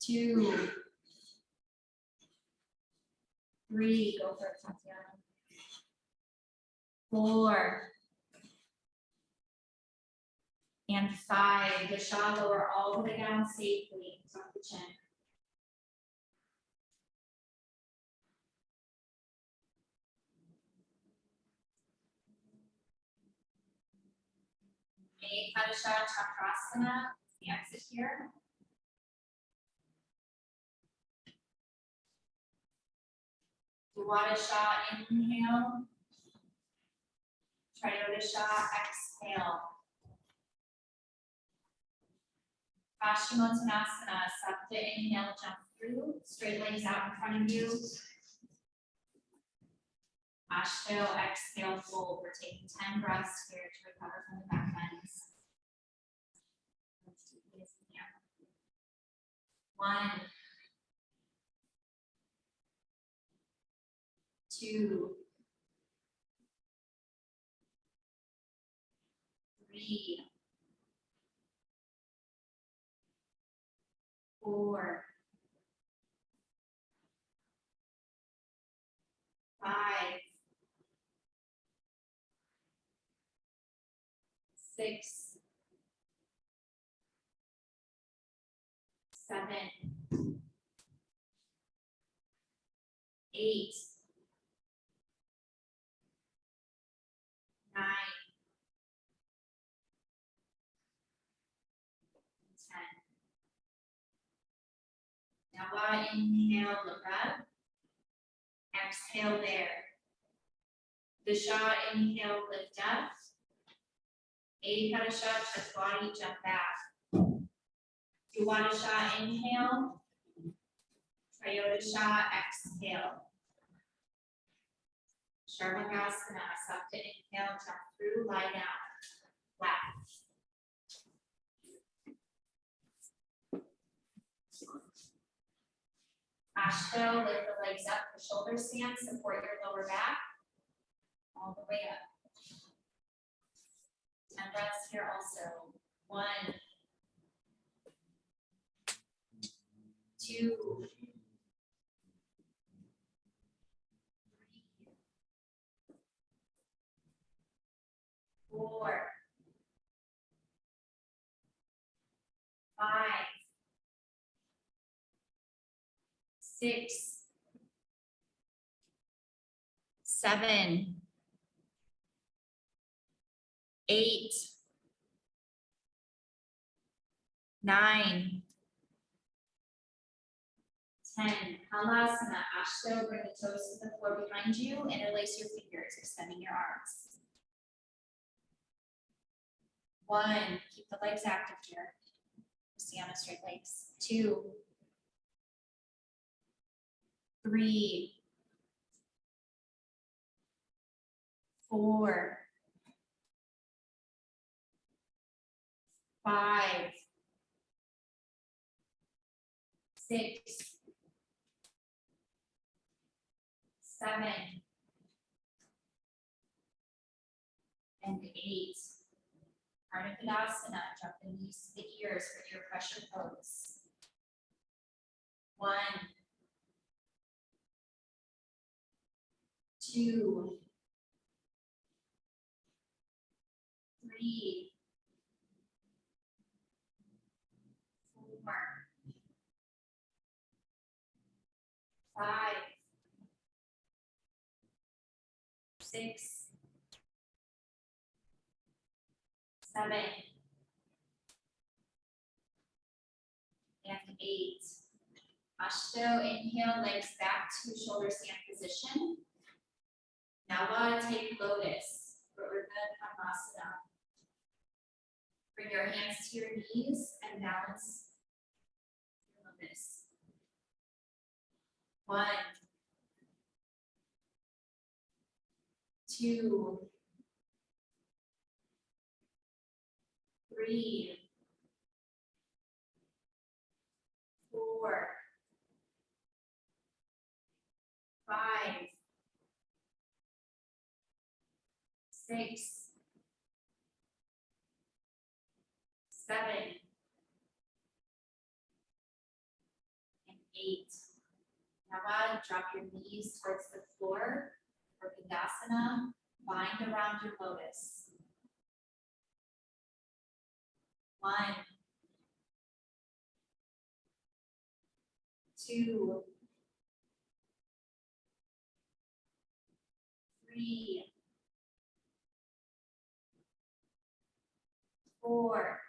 two, three, go for it, Tatiana. Four. And five, the shaw lower all the way down safely, tuck the chin. Ekadasha Chakrasana, the exit here. Dwadasha, inhale. Triodasha, exhale. Paschimottanasana, Sapta inhale, jump through, straight legs out in front of you. Ashto, exhale, fold. We're taking ten breaths here to recover from the back bends. One. Two. Three. Four. Five. Six. Seven. Eight. Nine. Ten. Now while inhale, look up. Exhale there. The Visha, inhale, lift up. Adipati touch body, jump back. Uwadasha, inhale. Triodasha, exhale. Sarvangasana, Sapta, inhale, jump through, lie down, flat. Ashto, lift the legs up for shoulder stand, support your lower back. All the way up. Ten breaths here also. One. Two. Three. Four. Five. Six. Seven. Eight. Nine. Ten, Halasana, Ashto, bring the toes to the floor behind you, interlace your fingers, extending your arms. One, keep the legs active here. Stay on the straight legs. Two. Three. Four. Five. Six. Seven. And eight. Ardha drop the knees to the ears for your pressure pose. One. Two. Three. Four. Five. Six. And eight. Ashto, inhale, legs back to shoulder stand position. Nava, take lotus, Urdhva Padmasana. Bring your hands to your knees and balance your lotus. One. Two. Three. Four. Five. Six. Seven. And eight. Drop your knees towards the floor for Tadasana, bind around your lotus. One. Two. Three. Four.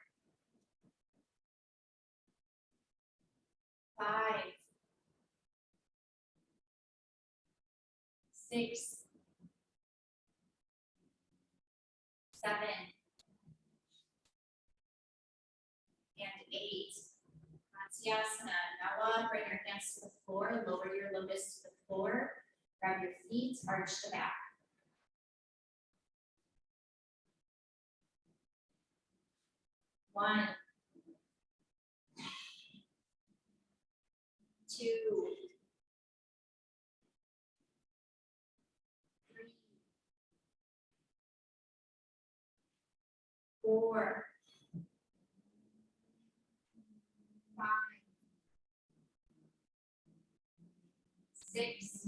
Five. Six. Seven. And eight. Utkatasana, Now bring your hands to the floor, lower your lotus to the floor, grab your feet, arch the back. One. Two. Four. Five. Six.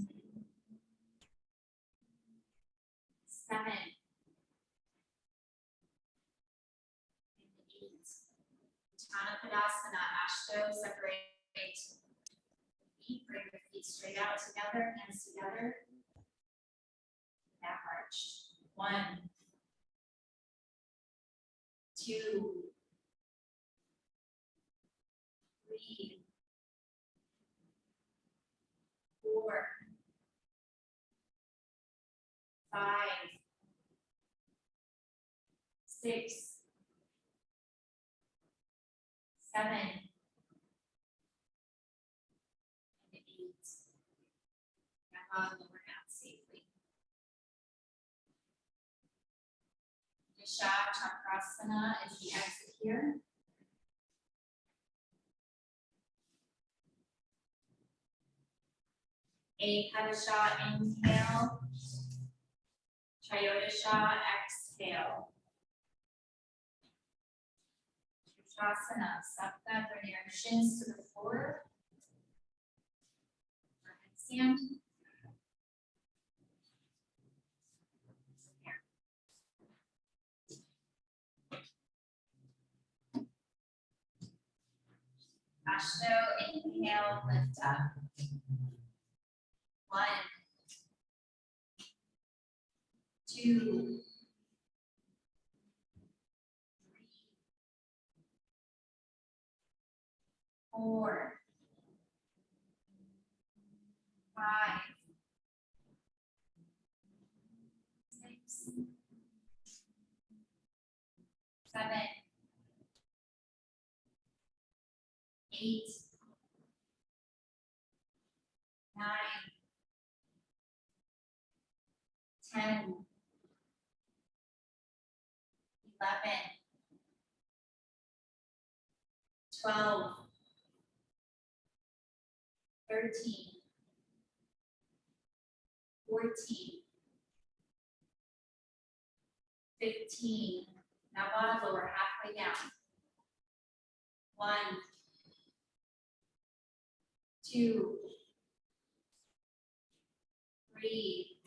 Seven. Eight. Uttanapadaasana, Ashto, separate. Feet, bring your feet straight out together, hands together. Back arch. One. Two. Three. Four. Five. Six. Seven. And eight. On lower um, Disha Chakrasana is the exit here. Ekadasha inhale. Triodasha exhale. Uttarassana, Sapta, bring your shins to the floor. Overhead Ashto, inhale, lift up. One. Two. Three. Four. Five. Six. Seven. Eight. Nine. Ten. Eleven. Twelve. Thirteen. Fourteen. Fifteen. Now bottom lower halfway down. One. Two. Three.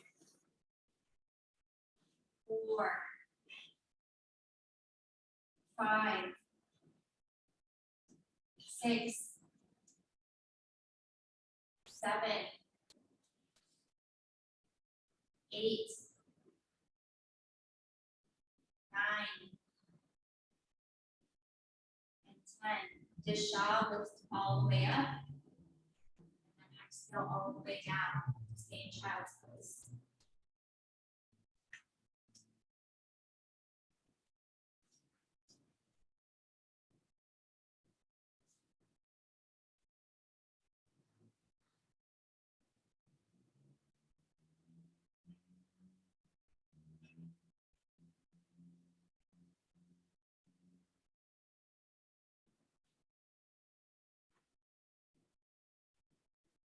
Four. Five. Six. Seven. Eight. Nine. And ten. Disha lifts all the way up. Exhale all the way down, stay in child's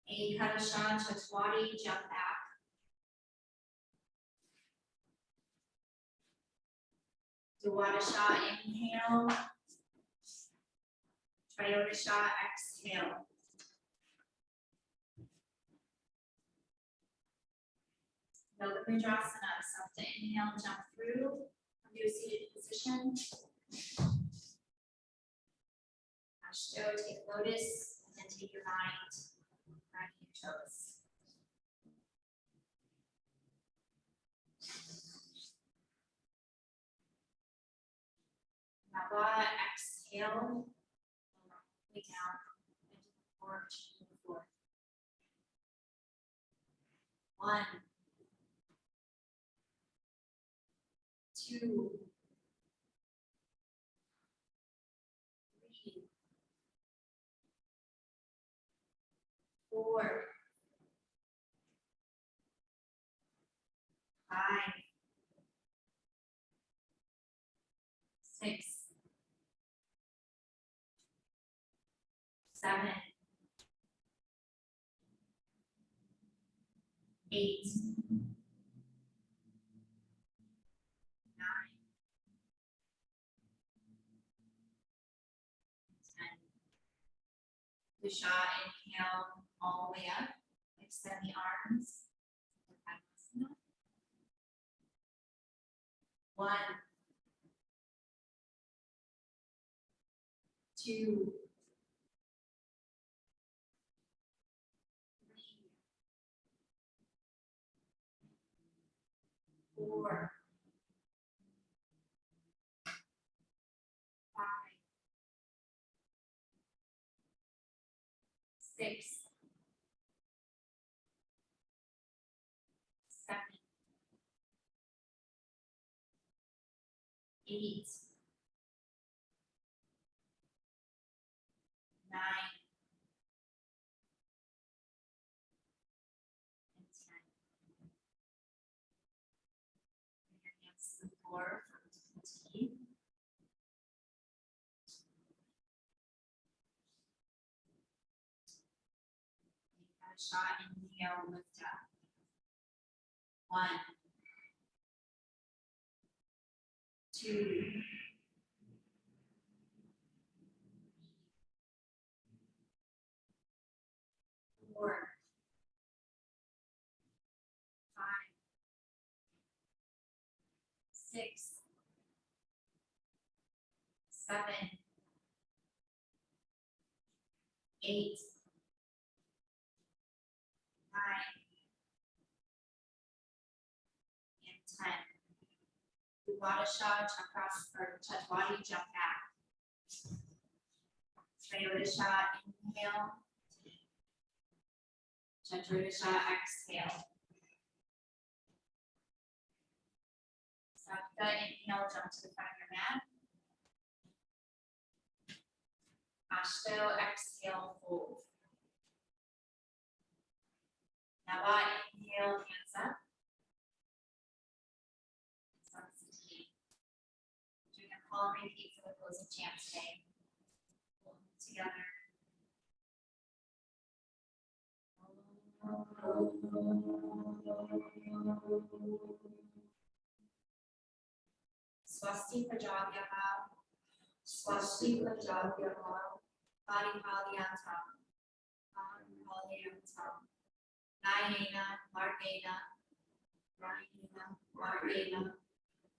pose. Ekadasha Chatwari, jump back. Duwadasha, inhale. Triodasha, exhale. Yoga Mudrasana, to inhale, jump through, to a seated position. Ashto, take lotus, and then take your mind toes. Exhale. Way down into the porch, to the floor. One. Two. Four, five, six, seven, eight, nine, ten. Lucia, inhale all the way up, extend the arms. One. Two. Three. Four. Five. Six. Seven. Eight. Nine. And ten. Hands to the floor for fatigue. Shot, inhale, lift up. One. Two. Four. Five. Six. Seven. Eight. Nine. And ten. Udvatasha chakras or Chatwadi jump back. Triodisha inhale. Chatrodisha exhale. Sapta inhale, jump to the front of your mat. Ashto exhale, fold. Nava inhale, hands up. Samsati. And repeat for the closing chant today. Together. Swasti Prajabhyaha, Swasti Prajabhyaha, Paripalyantam, Paripalyantam, Nayena, Margena, Rahina, Margena,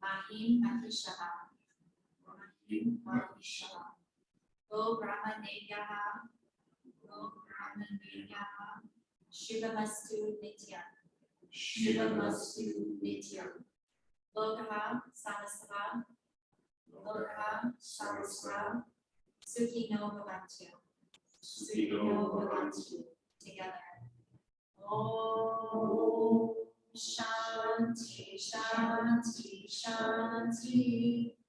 Mahim Mahishaha, Mahishaha, Go Brahmaneyaha, Go Brahmaneyaha, Shivamastu Nitya, Shivamastu Nitya, Lokaha, Samasaha, Lokaha, Samasaha, Sukhi no Bhavantu, Sukhi no Bhavantu, together. Om Shanti, Shanti, Shanti.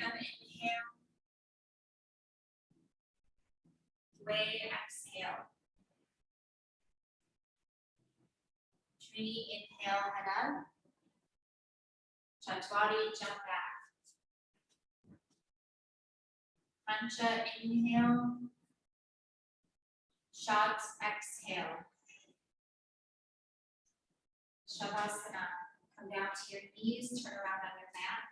Inhale. Way exhale. Trini, inhale, head up. Chatwari, jump back. Pancha, inhale. Shots, exhale. Shavasana, come down to your knees, turn around on your mats.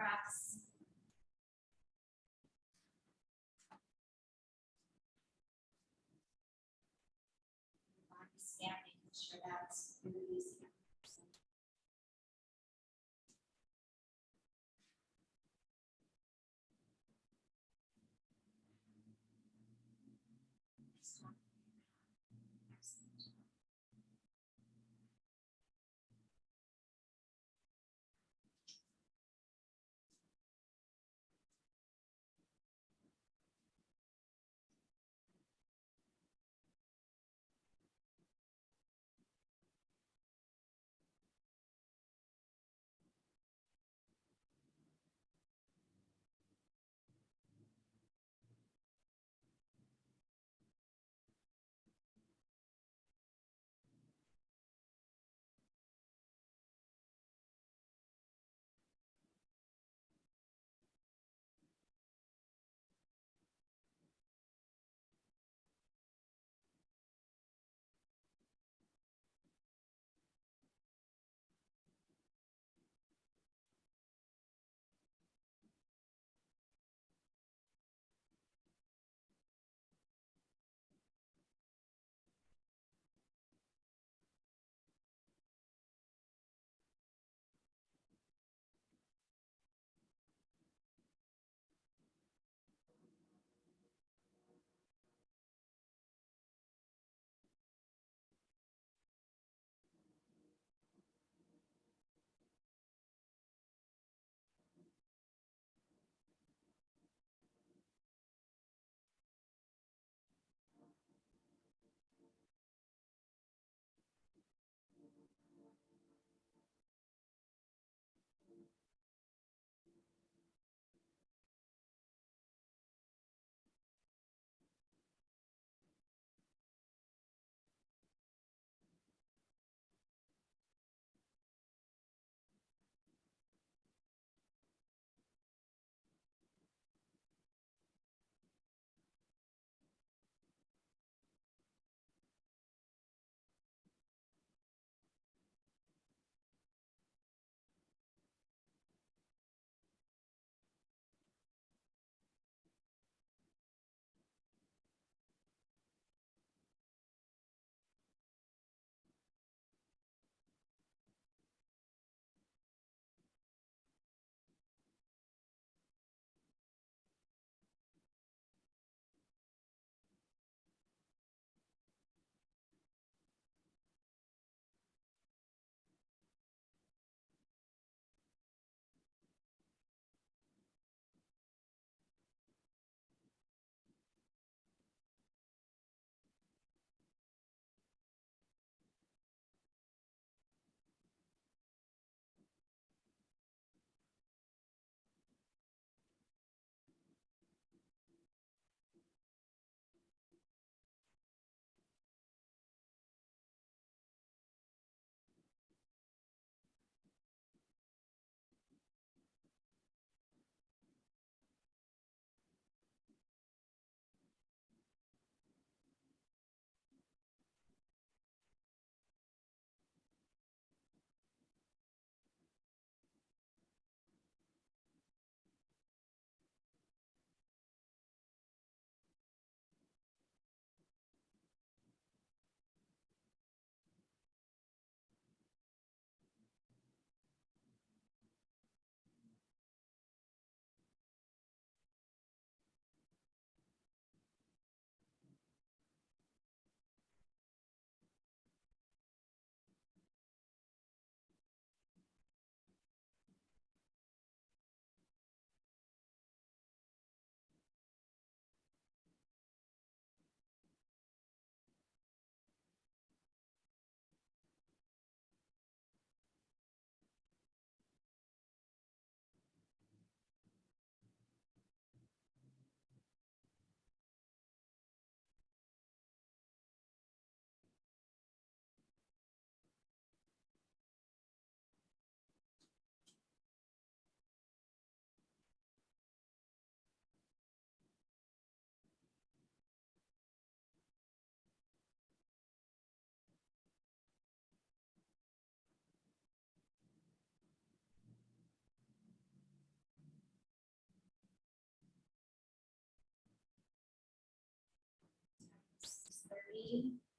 Take three.